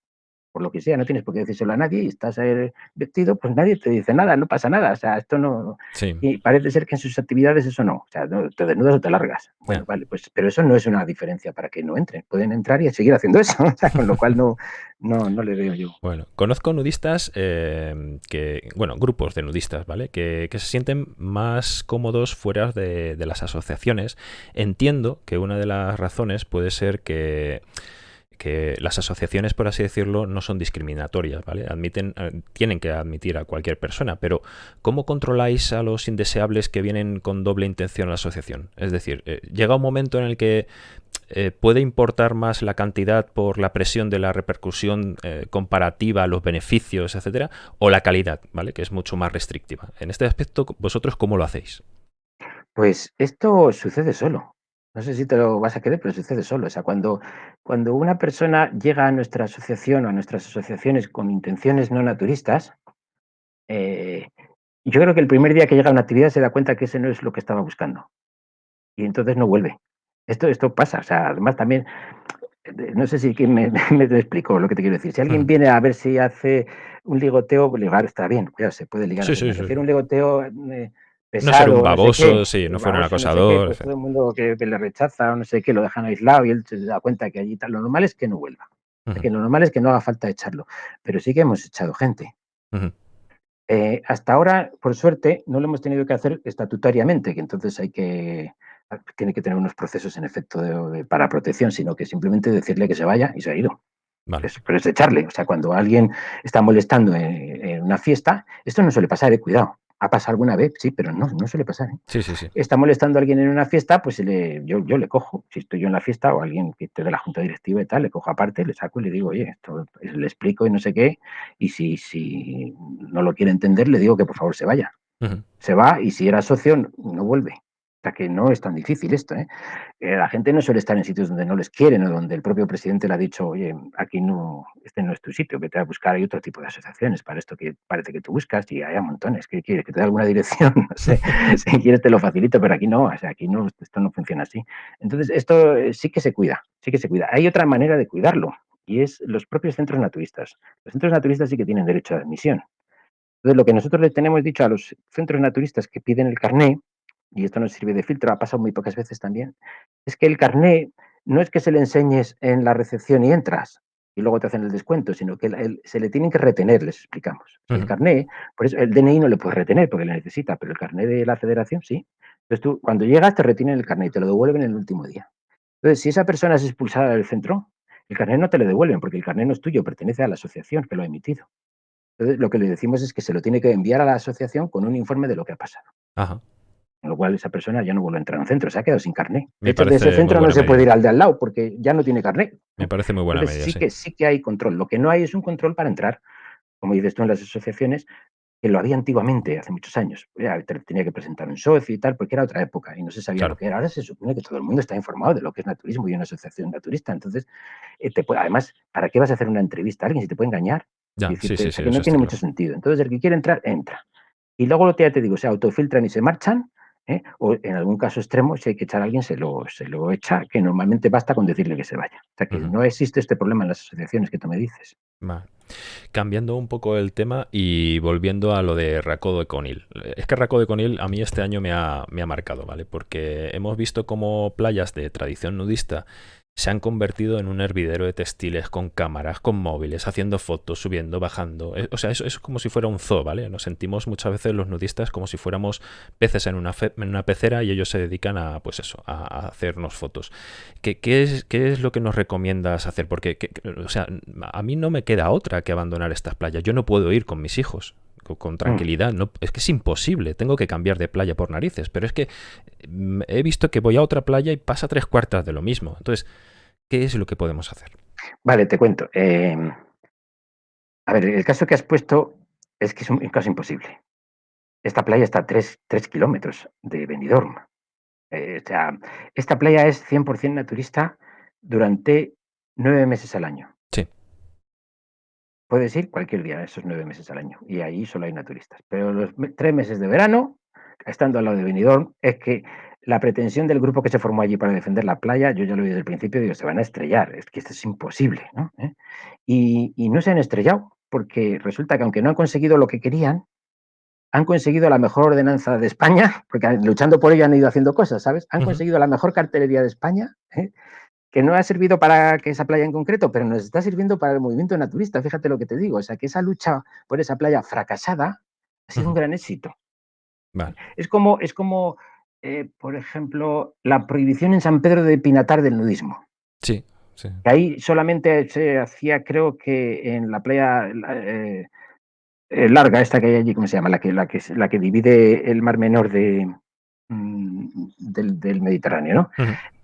por lo que sea, no tienes por qué decírselo a nadie y estás eh, vestido, pues nadie te dice nada, no pasa nada. O sea, esto no. Y parece ser que en sus actividades eso no. O sea, te desnudas o te largas. Bueno, vale, pues, pero eso no es una diferencia para que no entren. Pueden entrar y seguir haciendo eso. O sea, con lo cual no, no, no le veo yo. Bueno, conozco nudistas eh, que, bueno, grupos de nudistas, ¿vale? Que, se sienten más cómodos fuera de las asociaciones. Entiendo que una de las razones puede ser que que las asociaciones, por así decirlo, no son discriminatorias, ¿vale? Admiten, eh, tienen que admitir a cualquier persona, pero ¿cómo controláis a los indeseables que vienen con doble intención a la asociación? Es decir, eh, llega un momento en el que eh, puede importar más la cantidad por la presión de la repercusión comparativa, los beneficios, etcétera, o la calidad, ¿vale? Que es mucho más restrictiva. En este aspecto, ¿vosotros cómo lo hacéis? Pues esto sucede solo. No sé si te lo vas a querer, pero sucede solo. O sea, cuando, cuando una persona llega a nuestra asociación o a nuestras asociaciones con intenciones no naturistas, eh, yo creo que el primer día que llega a una actividad se da cuenta que ese no es lo que estaba buscando. Y entonces no vuelve. Esto, esto pasa. O sea, además también, no sé si me, me, explico lo que te quiero decir. Si alguien mm. viene a ver si hace un ligoteo, ligar está bien, cuidado, se puede ligar. Sí, sí, sí. un ligoteo eh, no ser un baboso, sí, no fuera un acosador. todo el mundo que, le rechaza o no sé qué, lo dejan aislado y él se da cuenta que allí tal. Lo normal es que no vuelva. que lo normal es que no haga falta echarlo. Pero sí que hemos echado gente. Eh, hasta ahora, por suerte, no lo hemos tenido que hacer estatutariamente, que entonces hay que tiene que tener unos procesos en efecto para protección, sino que simplemente decirle que se vaya y se ha ido. pero es echarle. O sea, cuando alguien está molestando en, en, una fiesta, esto no suele pasar, de cuidado. ¿Ha pasado alguna vez? Sí, pero no, no suele pasar. ¿eh? Sí, sí, sí. Está molestando a alguien en una fiesta, pues le, yo, yo le cojo. Si estoy yo en la fiesta o alguien que esté de la junta directiva y tal, le cojo aparte, le saco y le digo, oye, esto le explico y no sé qué. Y si, si no lo quiere entender, le digo que por favor se vaya. Se va y si era socio, no vuelve que no es tan difícil esto. ¿eh? ¿eh? la gente no suele estar en sitios donde no les quieren o donde el propio presidente le ha dicho, oye, aquí no, este no es tu sitio, vete a buscar, hay otro tipo de asociaciones para esto que parece que tú buscas y hay montones. que quieres? ¿Que te dé alguna dirección? No sé, si quieres te lo facilito, pero aquí no, o sea, aquí no, esto no funciona así. Entonces, esto eh, sí que se cuida, sí que se cuida. Hay otra manera de cuidarlo y es los propios centros naturistas. Los centros naturistas sí que tienen derecho a admisión. Entonces, lo que nosotros le tenemos dicho a los centros naturistas que piden el carné y esto no sirve de filtro, ha pasado muy pocas veces también, es que el carné no es que se le enseñes en la recepción y entras y luego te hacen el descuento, sino que se le tienen que retener, les explicamos. El carné, por eso el DNI no le puedes retener porque le necesita, pero el carné de la federación sí. Entonces tú, cuando llegas, te retienen el carné y te lo devuelven en el último día. Entonces, si esa persona es expulsada del centro, el carné no te lo devuelven porque el carné no es tuyo, pertenece a la asociación que lo ha emitido. Entonces, lo que le decimos es que se lo tiene que enviar a la asociación con un informe de lo que ha pasado. Ajá. Con lo cual esa persona ya no vuelve a entrar a un centro, se ha quedado sin carné. De hecho, de ese centro no se puede ir al de al lado porque ya no tiene carné. Me parece muy buena medida. Sí, Que, sí que hay control. Lo que no hay es un control para entrar, como dices tú en las asociaciones, que lo había antiguamente, hace muchos años. Ya, tenía que presentar un socio y tal, porque era otra época y no se sabía lo que era. Ahora se supone que todo el mundo está informado de lo que es naturismo y una asociación naturista. Entonces, eh, te puede, además, ¿para qué vas a hacer una entrevista a alguien si te puede engañar? Ya, sí, sí, que no tiene mucho sentido. Entonces, el que quiere entrar, entra. Y luego lo que ya te digo, se autofiltran y se marchan ¿eh? O en algún caso extremo, si hay que echar a alguien, se lo, se lo echa, que normalmente basta con decirle que se vaya. O sea que no existe este problema en las asociaciones que tú me dices. Cambiando un poco el tema y volviendo a lo de Racodo de Conil. Es que Racodo de Conil a mí este año me ha, me ha marcado, ¿vale? Porque hemos visto como playas de tradición nudista se han convertido en un hervidero de textiles con cámaras, con móviles, haciendo fotos, subiendo, bajando. Eh, o sea, eso, es como si fuera un zoo, ¿vale? Nos sentimos muchas veces los nudistas como si fuéramos peces en una, en una pecera y ellos se dedican a, pues eso, hacernos fotos. ¿Qué, qué, es, ¿Qué, es, lo que nos recomiendas hacer? Porque, o sea, a mí no me queda otra que abandonar estas playas. Yo no puedo ir con mis hijos con mm. tranquilidad. No, es que es imposible, tengo que cambiar de playa por narices, pero es que mm, he visto que voy a otra playa y pasa tres cuartas de lo mismo. Entonces, ¿qué es lo que podemos hacer? Vale, te cuento. Em, a ver, el caso que has puesto es que es un caso imposible. esta playa está a 3, kilómetros de Benidorm. Eh, o sea, esta playa es 100% naturista durante nueve meses al año. Puedes ir cualquier día esos nueve meses al año y ahí solo hay naturistas. Pero los tres meses de verano, estando al lado de Benidorm, es que la pretensión del grupo que se formó allí para defender la playa, yo ya lo vi desde el principio, digo, se van a estrellar, es que esto es imposible, ¿no? ¿Eh? Y, y, no se han estrellado, porque resulta que aunque no han conseguido lo que querían, han conseguido la mejor ordenanza de España, porque luchando por ello han ido haciendo cosas, ¿sabes? Han conseguido la mejor cartelería de España, ¿eh? Que no ha servido para que esa playa en concreto, pero nos está sirviendo para el movimiento naturista, fíjate lo que te digo, o sea, que esa lucha por esa playa fracasada ha sido un gran éxito. Vale. Es como, es como eh, por ejemplo, la prohibición en San Pedro de Pinatar del nudismo. Sí, sí. Ahí solamente se hacía, creo que en la playa eh, eh, larga, esta que hay allí, ¿cómo se llama? La que, la que, la que divide el Mar Menor de, mm, del, Mediterráneo, ¿no?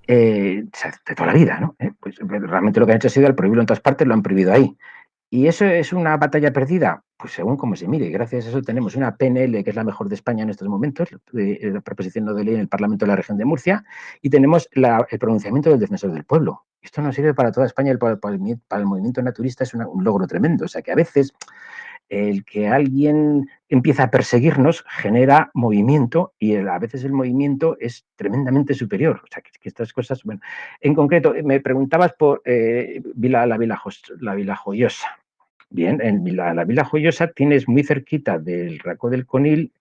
De toda la vida, ¿no? pues realmente lo que han hecho ha sido al prohibirlo en todas partes, lo han prohibido ahí. ¿Y eso es una batalla perdida? Pues según como se mire. Gracias a eso tenemos una PNL que es la mejor de España en estos momentos, la proposición de ley en el Parlamento de la región de Murcia, y tenemos el pronunciamiento del defensor del pueblo. Esto no sirve para toda España, para, el, movimiento naturista es un logro tremendo. O sea que a veces el que alguien empieza a perseguirnos genera movimiento y a veces el movimiento es tremendamente superior. O sea, que, estas cosas, bueno, en concreto, me preguntabas por eh, la, Vila, la Vila Joyosa. Bien, en la, la Vila Joyosa tienes muy cerquita del Raco del Conil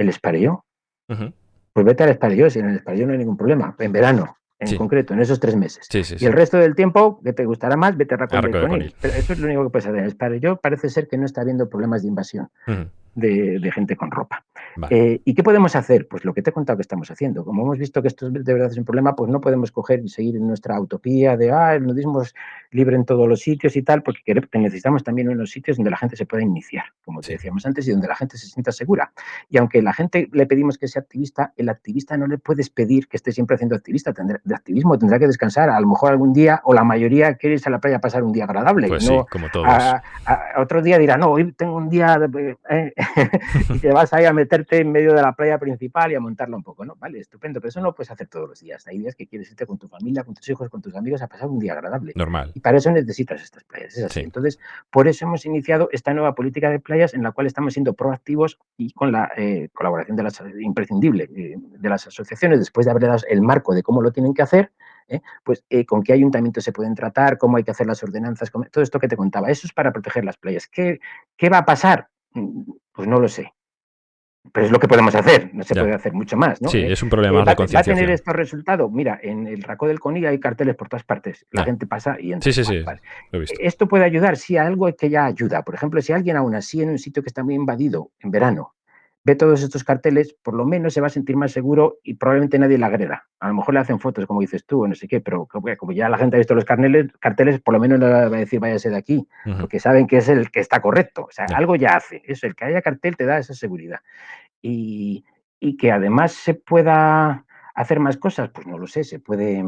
el Espareo. Pues vete al Espareo, si en el Espareo no hay ningún problema, en verano, en concreto, en esos tres meses. y el resto del tiempo, que te gustará más, vete a Raco del Conil. Pero eso es lo único que puedes hacer. Espareo parece ser que no está habiendo problemas de invasión de, gente con ropa. Eh, ¿Y qué podemos hacer? Pues lo que te he contado que estamos haciendo. Como hemos visto que esto de verdad es un problema, pues no podemos coger y seguir en nuestra utopía de, ah, el nudismo es libre en todos los sitios y tal, porque necesitamos también unos sitios donde la gente se pueda iniciar, como te decíamos antes, y donde la gente se sienta segura. Y aunque la gente le pedimos que sea activista, el activista no le puedes pedir que esté siempre haciendo activista, de activismo, tendrá que descansar, a lo mejor algún día, o la mayoría quiere irse a la playa a pasar un día agradable. Pues sí, como todos. otro día dirá, no, hoy tengo un día... Eh, y te vas ahí a meterte en medio de la playa principal y a montarla un poco, ¿no? Vale, estupendo, pero eso no lo puedes hacer todos los días. Hay días que quieres irte con tu familia, con tus hijos, con tus amigos a pasar un día agradable. Normal. Y para eso necesitas estas playas, es así. Entonces, por eso hemos iniciado esta nueva política de playas en la cual estamos siendo proactivos y con la eh, colaboración de las imprescindible eh, de las asociaciones, después de haberle dado el marco de cómo lo tienen que hacer, ¿eh? pues con qué ayuntamientos se pueden tratar, cómo hay que hacer las ordenanzas, todo esto que te contaba. Eso es para proteger las playas. ¿Qué, qué va a pasar? Pues no lo sé. Pero es lo que podemos hacer, no se puede hacer mucho más, ¿no? Sí, eh, es un problema eh, de concienciación. ¿Va a tener estos resultados? Mira, en el Racó del Coní hay carteles por todas partes. La gente pasa y entra. Sí, sí, sí. Esto puede ayudar, si algo que ya ayuda. Por ejemplo, si alguien aún así en un sitio que está muy invadido en verano ve todos estos carteles, por lo menos se va a sentir más seguro y probablemente nadie le agreda. A lo mejor le hacen fotos, como dices tú, o no sé qué, pero como ya la gente ha visto los carteles, carteles por lo menos no le va a decir váyase de aquí, porque saben que es el que está correcto. O sea, algo ya hace. Eso, el que haya cartel te da esa seguridad. Y, que además se pueda hacer más cosas, pues no lo sé, se puede...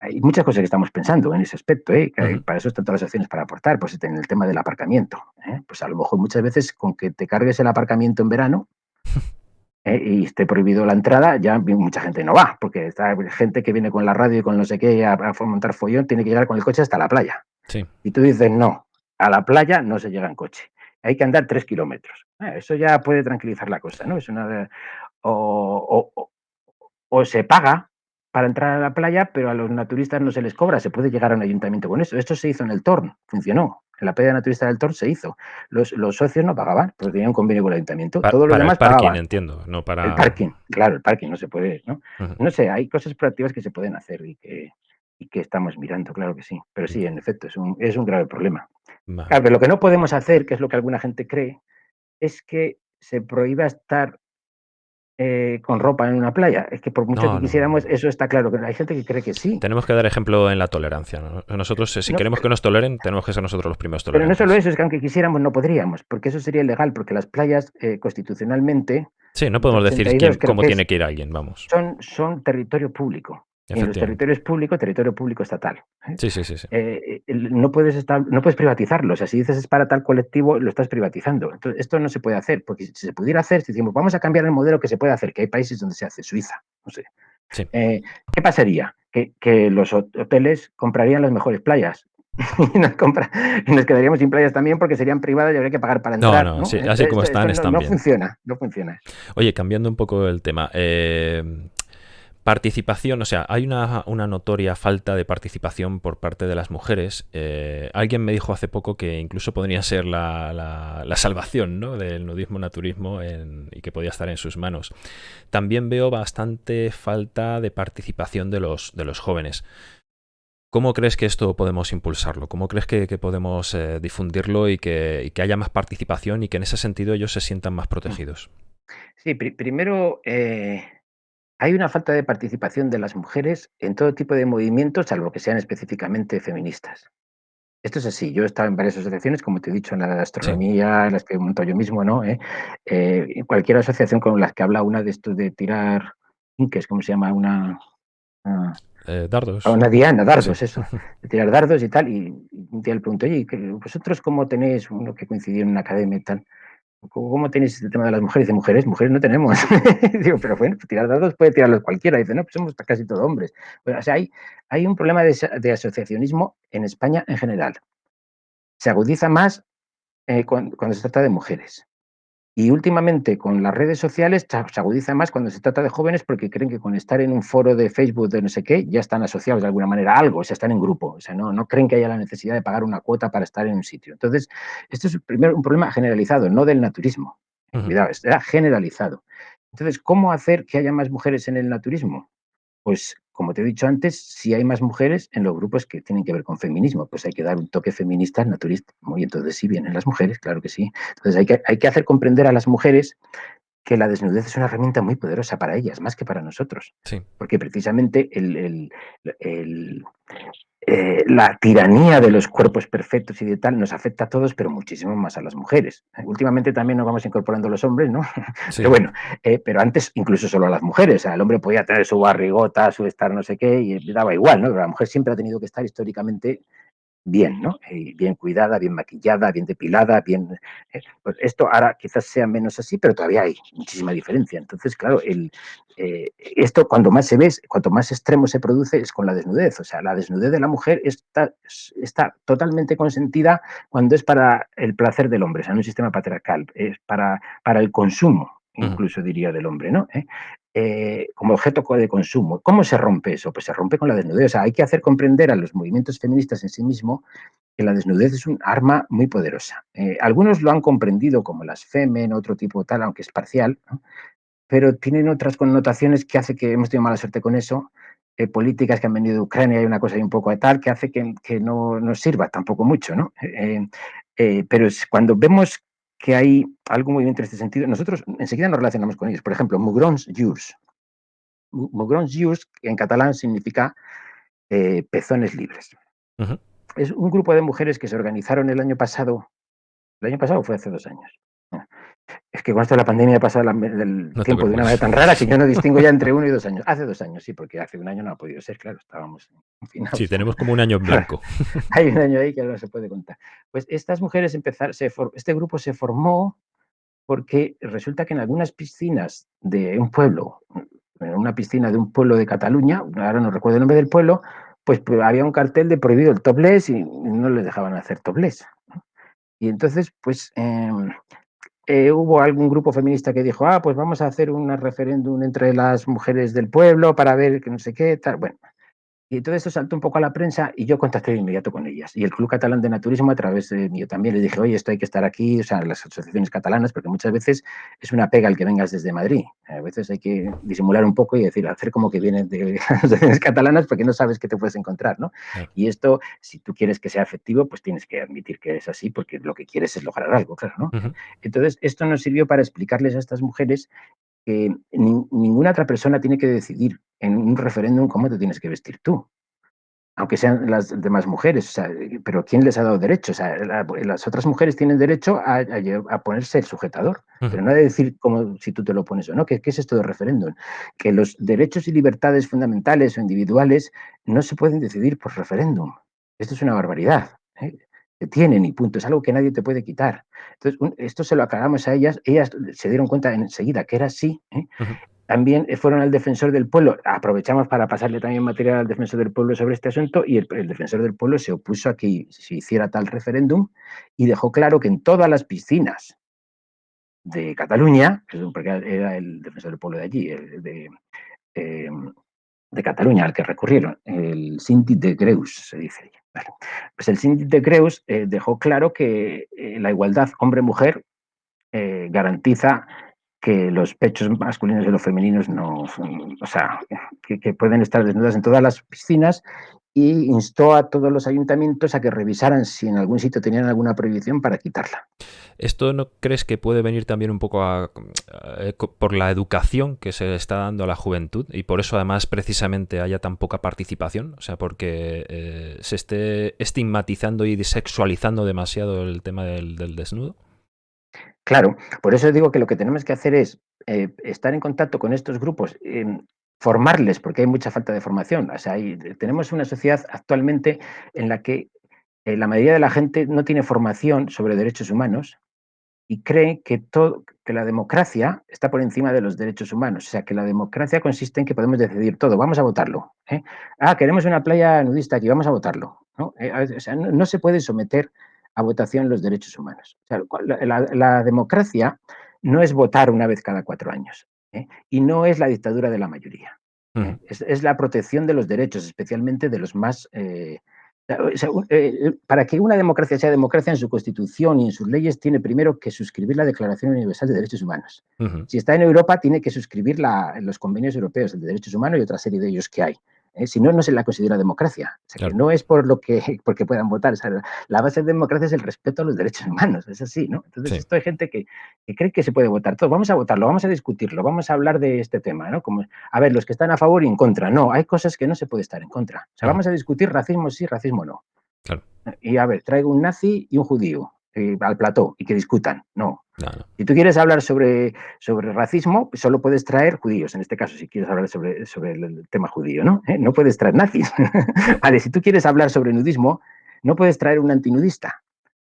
Hay muchas cosas que estamos pensando en ese aspecto, ¿eh? para eso están todas las acciones para aportar, pues en el tema del aparcamiento. ¿eh? Pues a lo mejor muchas veces con que te cargues el aparcamiento en verano ¿eh? y esté prohibido la entrada, ya mucha gente no va, porque está gente que viene con la radio y con no sé qué a, a montar follón, tiene que llegar con el coche hasta la playa. Y tú dices, no, a la playa no se llega en coche hay que andar tres kilómetros. Ah, eso ya puede tranquilizar la cosa, ¿no? Es una o, o, se paga para entrar a la playa, pero a los naturistas no se les cobra, se puede llegar a un ayuntamiento con eso. Esto se hizo en el Torn, funcionó. En la playa naturista del Torn se hizo. Los, socios no pagaban, porque tenían un convenio con el ayuntamiento. Todo lo demás el parking, entiendo, no para... El parking, claro, el parking no se puede, ¿no? No sé, hay cosas proactivas que se pueden hacer y que, y que estamos mirando, claro que sí. Pero sí, en efecto, es un, es un grave problema. Claro, pero lo que no podemos hacer, que es lo que alguna gente cree, es que se prohíba estar eh, con ropa en una playa. Es que por mucho que quisiéramos, eso está claro, pero hay gente que cree que sí. Tenemos que dar ejemplo en la tolerancia. Nosotros, si queremos que nos toleren, tenemos que ser nosotros los primeros tolerantes. Pero no solo eso, es que aunque quisiéramos no podríamos, porque eso sería ilegal, porque las playas eh, constitucionalmente... Sí, no podemos decir quién, cómo tiene que ir alguien, vamos. Son, son territorio público. En los territorios públicos, territorio público estatal. ¿eh? Sí, sí, sí. sí. Eh, no, puedes estar, no puedes privatizarlo. O sea, si dices es para tal colectivo, lo estás privatizando. Entonces, esto no se puede hacer, porque si se pudiera hacer, si decimos, vamos a cambiar el modelo que se puede hacer, que hay países donde se hace, Suiza, no sé. Eh, ¿Qué pasaría? Que, que, los hoteles comprarían las mejores playas. y, nos compra, y nos quedaríamos sin playas también porque serían privadas y habría que pagar para entrar. No, no, Sí, así como están, están no, bien. No funciona, no funciona. Oye, cambiando un poco el tema. Eh, Participación, o sea, hay una, notoria falta de participación por parte de las mujeres. Eh, alguien me dijo hace poco que incluso podría ser la, salvación ¿no? del nudismo naturismo y que podía estar en sus manos. También veo bastante falta de participación de los, de los jóvenes. ¿Cómo crees que esto podemos impulsarlo? ¿Cómo crees que, podemos eh, difundirlo y que, haya más participación y que en ese sentido ellos se sientan más protegidos? Sí, primero... Eh, hay una falta de participación de las mujeres en todo tipo de movimientos, salvo que sean específicamente feministas. Esto es así. Yo he estado en varias asociaciones, como te he dicho, en la astronomía, en las que monto yo mismo, ¿no? ¿Eh? Eh, cualquier asociación con las que habla una de esto de tirar, ¿qué es? ¿Cómo se llama? Una... Eh, dardos. Una diana, dardos, eso. De tirar dardos y tal. Y un día le pregunto, oye, ¿vosotros cómo tenéis uno que coincidió en una academia y tal? ¿Cómo tenéis el tema de las mujeres? Dice, mujeres, mujeres no tenemos. Digo, pero bueno, tirar dados puede tirarlos cualquiera. Dice, no, pues somos casi todos hombres. o sea, hay, hay un problema de, asociacionismo en España en general. Se agudiza más eh, cuando, se trata de mujeres. Y últimamente con las redes sociales se agudiza más cuando se trata de jóvenes porque creen que con estar en un foro de Facebook de no sé qué ya están asociados de alguna manera a algo, o sea, están en grupo, o sea, no, no creen que haya la necesidad de pagar una cuota para estar en un sitio. Entonces, esto es primero un problema generalizado, no del naturismo. Cuidado, era generalizado. Entonces, ¿cómo hacer que haya más mujeres en el naturismo? Pues, como te he dicho antes, si hay más mujeres en los grupos que tienen que ver con feminismo, pues hay que dar un toque feminista al naturismo. Y entonces sí vienen las mujeres, claro que sí. Entonces hay que, hay que hacer comprender a las mujeres que la desnudez es una herramienta muy poderosa para ellas, más que para nosotros. Sí. Porque precisamente el, eh, la tiranía de los cuerpos perfectos y de tal nos afecta a todos, pero muchísimo más a las mujeres. Últimamente también nos vamos incorporando los hombres, ¿no? Pero bueno, eh, pero antes incluso solo a las mujeres. O sea, el hombre podía tener su barrigota, su estar no sé qué, y daba igual, ¿no? Pero la mujer siempre ha tenido que estar históricamente bien, ¿no? Eh, bien cuidada, bien maquillada, bien depilada, bien... Eh, pues esto ahora quizás sea menos así, pero todavía hay muchísima diferencia. Entonces, claro, el, eh, esto cuando más se ve, cuanto más extremo se produce es con la desnudez. O sea, la desnudez de la mujer está, está totalmente consentida cuando es para el placer del hombre, o sea, en un sistema patriarcal, es para, para el consumo, incluso diría del hombre, ¿no? Eh, como objeto de consumo. ¿Cómo se rompe eso? Pues se rompe con la desnudez. O sea, hay que hacer comprender a los movimientos feministas en sí mismo que la desnudez es un arma muy poderosa. Eh, algunos lo han comprendido como las femen, otro tipo tal, aunque es parcial, pero tienen otras connotaciones que hace que hemos tenido mala suerte con eso. Eh, políticas que han venido de Ucrania y una cosa y un poco de tal que hace que, que no nos sirva tampoco mucho, ¿no? pero cuando vemos que hay algún movimiento en este sentido, nosotros enseguida nos relacionamos con ellos. Por ejemplo, Mugrons Jus. Mugrons Jus, en catalán significa eh, pezones libres. Es un grupo de mujeres que se organizaron el año pasado. ¿El año pasado fue hace dos años? Es que con esto de la pandemia ha pasado el tiempo de una manera tan rara que yo no distingo ya entre uno y dos años. Hace dos años, sí, porque hace un año no ha podido ser, claro, estábamos. Sí, tenemos como un año en blanco. Hay un año ahí que no se puede contar. Pues estas mujeres empezaron, este grupo se formó porque resulta que en algunas piscinas de un pueblo, en una piscina de un pueblo de Cataluña, ahora no recuerdo el nombre del pueblo, pues, había un cartel de prohibido el topless y no les dejaban hacer topless. Y entonces, pues em, eh, hubo algún grupo feminista que dijo, ah, pues vamos a hacer un referéndum entre las mujeres del pueblo para ver que no sé qué, tal. Bueno, y todo esto saltó un poco a la prensa y yo contacté de inmediato con ellas. Y el Club Catalán de Naturismo, a través de mí, también les dije, oye, esto hay que estar aquí, o sea, las asociaciones catalanas, porque muchas veces es una pega el que vengas desde Madrid. A veces hay que disimular un poco y decir, hacer como que vienes de las asociaciones catalanas porque no sabes qué te puedes encontrar, ¿no? Y esto, si tú quieres que sea efectivo, pues tienes que admitir que es así porque lo que quieres es lograr algo, claro, ¿no? Entonces, esto nos sirvió para explicarles a estas mujeres que ninguna otra persona tiene que decidir en un referéndum cómo te tienes que vestir tú aunque sean las demás mujeres, pero ¿quién les ha dado derecho? O sea, las otras mujeres tienen derecho a, ponerse el sujetador, pero no de decir como si tú te lo pones o no. ¿Qué, es esto de referéndum? Que los derechos y libertades fundamentales o individuales no se pueden decidir por referéndum. Esto es una barbaridad. ¿eh? Que tienen y punto, es algo que nadie te puede quitar. Entonces, esto se lo aclaramos a ellas, ellas se dieron cuenta enseguida que era así, ¿eh? también fueron al defensor del pueblo. Aprovechamos para pasarle también material al defensor del pueblo sobre este asunto y el, defensor del pueblo se opuso a que se hiciera tal referéndum y dejó claro que en todas las piscinas de Cataluña, porque era el defensor del pueblo de allí, de, em, de Cataluña al que recurrieron, el Síndic de Greus, se dice. pues el Síndic de Greus eh, dejó claro que eh, la igualdad hombre-mujer eh, garantiza que los pechos masculinos y los femeninos no o sea, que, pueden estar desnudas en todas las piscinas y instó a todos los ayuntamientos a que revisaran si en algún sitio tenían alguna prohibición para quitarla. ¿Esto no crees que puede venir también un poco por la educación que se está dando a la juventud y por eso además precisamente haya tan poca participación? O sea, porque eh, se esté estigmatizando y sexualizando demasiado el tema del desnudo. Claro, por eso digo que lo que tenemos que hacer es eh, estar en contacto con estos grupos, formarles, porque hay mucha falta de formación. O sea, tenemos una sociedad actualmente en la que eh, la mayoría de la gente no tiene formación sobre derechos humanos y cree que, todo, que la democracia está por encima de los derechos humanos. O sea, que la democracia consiste en que podemos decidir todo. Vamos a votarlo. ¿eh? Ah, queremos una playa nudista aquí, vamos a votarlo. ¿no? o sea, no se puede someter a votación los derechos humanos. la, democracia no es votar una vez cada cuatro años ¿eh? y no es la dictadura de la mayoría. ¿eh? Es, la protección de los derechos, especialmente de los más... Eh, para que una democracia sea democracia en su constitución y en sus leyes, tiene primero que suscribir la Declaración Universal de Derechos Humanos. Si está en Europa, tiene que suscribir los convenios europeos de derechos humanos y otra serie de ellos que hay. ¿Eh? Si no, no se la considera democracia. no es por lo que porque puedan votar. la base de democracia es el respeto a los derechos humanos. Es así, ¿no? Entonces, esto hay gente que, cree que se puede votar todo. Vamos a votarlo, vamos a discutirlo, vamos a hablar de este tema, ¿no? Como, a ver, los que están a favor y en contra. No, hay cosas que no se puede estar en contra. O sea, vamos a discutir racismo sí, racismo no. Y a ver, traigo un nazi y un judío. Eh, al plató y que discutan. No. Si tú quieres hablar sobre, sobre racismo, solo puedes traer judíos, en este caso, si quieres hablar sobre, sobre el tema judío, ¿no? ¿Eh? No puedes traer nazis. vale, si tú quieres hablar sobre nudismo, no puedes traer un antinudista.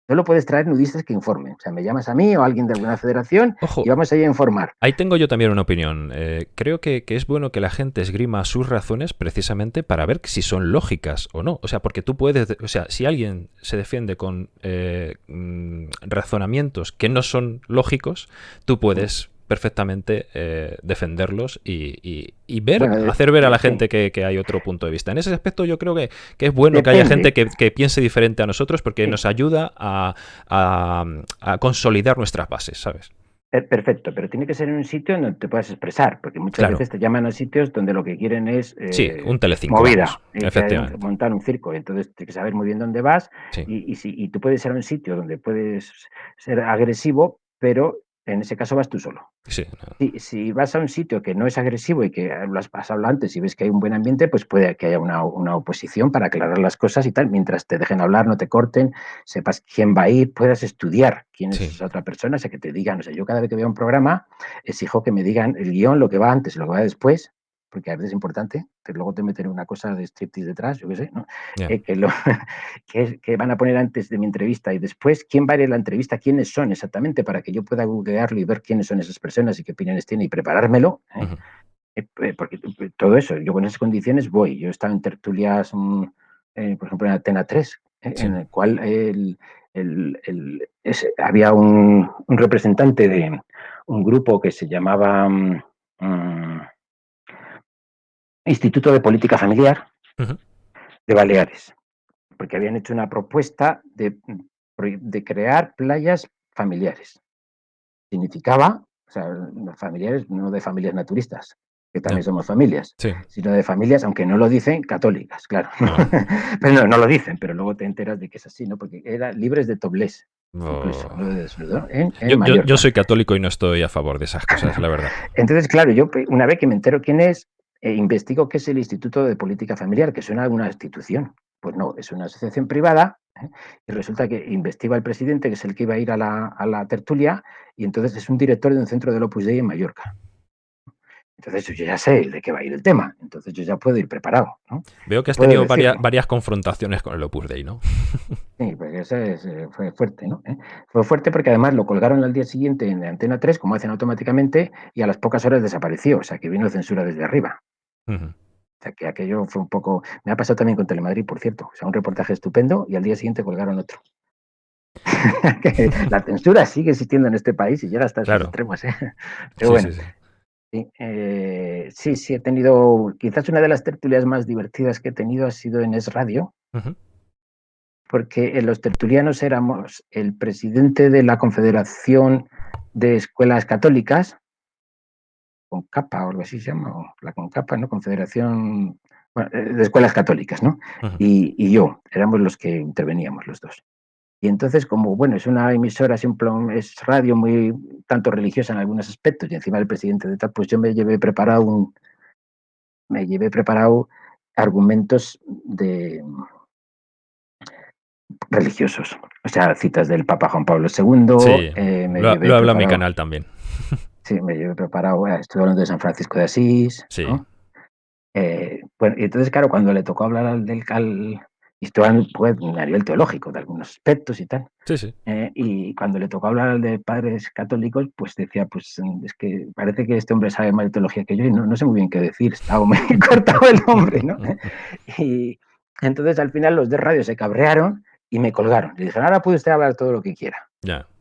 Solo puedes traer nudistas que informen. O sea, me llamas a mí o a alguien de alguna federación y vamos a ir a informar. Ahí tengo yo también una opinión. Eh, creo que, es bueno que la gente esgrima sus razones precisamente para ver si son lógicas o no. O sea, porque tú puedes, o sea, si alguien se defiende con eh, mm, razonamientos que no son lógicos, tú puedes perfectamente eh, defenderlos y, ver, hacer ver a la gente que, hay otro punto de vista. En ese aspecto yo creo que, es bueno que haya gente que, piense diferente a nosotros porque nos ayuda a, consolidar nuestras bases, ¿sabes? Eh, perfecto, pero tiene que ser en un sitio donde te puedas expresar, porque muchas veces te llaman a sitios donde lo que quieren es sí, eh, un telecinco, movida, efectivamente. montar un circo, entonces tienes que saber muy bien dónde vas y, si, y tú puedes ser un sitio donde puedes ser agresivo, pero en ese caso vas tú solo. Sí, si, vas a un sitio que no es agresivo y que lo has pasado antes y ves que hay un buen ambiente, pues puede que haya una, oposición para aclarar las cosas y tal. Mientras te dejen hablar, no te corten, sepas quién va a ir, puedas estudiar quién es esa otra persona, o sea, que te digan, o sea, yo cada vez que veo un programa exijo que me digan el guion, lo que va antes, lo que va después, porque a veces es importante, que luego te meten una cosa de striptease detrás, yo qué sé, ¿no? Eh, que, lo, que, van a poner antes de mi entrevista y después, quién va a ir a la entrevista, quiénes son exactamente, para que yo pueda googlearlo y ver quiénes son esas personas y qué opiniones tienen y preparármelo. ¿eh? Eh, porque todo eso, yo con esas condiciones voy. Yo he estado en tertulias, mm, por ejemplo, en Atena 3, en el cual el, el, había un, un, representante de un grupo que se llamaba... Mm, mm, Instituto de Política Familiar de Baleares, porque habían hecho una propuesta de, de crear playas familiares. Significaba, o sea, familiares, no de familias naturistas, que también somos familias, sino de familias, aunque no lo dicen, católicas, claro. pero no, no lo dicen, pero luego te enteras de que es así, ¿no? Porque eran libres de toblés. yo, soy católico y no estoy a favor de esas cosas, la verdad. Entonces, claro, yo una vez que me entero quién es, eh, investigo qué es el Instituto de Política Familiar, que suena a una institución. Pues no, es una asociación privada ¿eh? y resulta que investiga el presidente, que es el que iba a ir a la, a la tertulia, y entonces es un director de un centro del Opus Dei en Mallorca. Entonces yo ya sé de qué va a ir el tema, entonces yo ya puedo ir preparado. ¿no? Veo que has tenido varias, varias, confrontaciones con el Opus Dei, ¿no? Sí, pues eso es, eh, fue fuerte, ¿no? ¿Eh? Fue fuerte porque además lo colgaron al día siguiente en Antena 3, como hacen automáticamente, y a las pocas horas desapareció, o sea que vino censura desde arriba. Uh -huh. O sea que aquello fue un poco... Me ha pasado también con Telemadrid, por cierto. O sea, un reportaje estupendo y al día siguiente colgaron otro. la censura sigue existiendo en este país y llega hasta claro. esos extremos, ¿eh? Pero sí, bueno. Sí, sí. Sí, eh, sí, sí, he tenido, quizás una de las tertulias más divertidas que he tenido ha sido en Es Radio, uh -huh. porque en los tertulianos éramos el presidente de la Confederación de Escuelas Católicas, con capa o algo así se llama, o la CONCAPA, ¿no? Confederación bueno, eh, de Escuelas Católicas, ¿no? Uh -huh. y, y, yo, éramos los que interveníamos los dos. Y entonces, como, bueno, es una emisora, es, un, es radio muy tanto religiosa en algunos aspectos, y encima el presidente de tal, pues yo me llevé preparado un, me llevé preparado argumentos de religiosos, o sea, citas del Papa Juan Pablo II. Sí, eh, me lo, lo habla mi canal también. Sí, me llevé preparado, bueno, estuve hablando de San Francisco de Asís. Sí. ¿no? Eh, bueno, y entonces, claro, cuando le tocó hablar al del al, y esto pues, a nivel teológico, de algunos aspectos y tal. Sí, sí. Eh, y cuando le tocó hablar de padres católicos, pues decía, pues es que parece que este hombre sabe más de teología que yo y no, no sé muy bien qué decir, estaba muy cortado el hombre, ¿no? y entonces al final los de radio se cabrearon y me colgaron. Le dijeron, ahora puede usted hablar todo lo que quiera.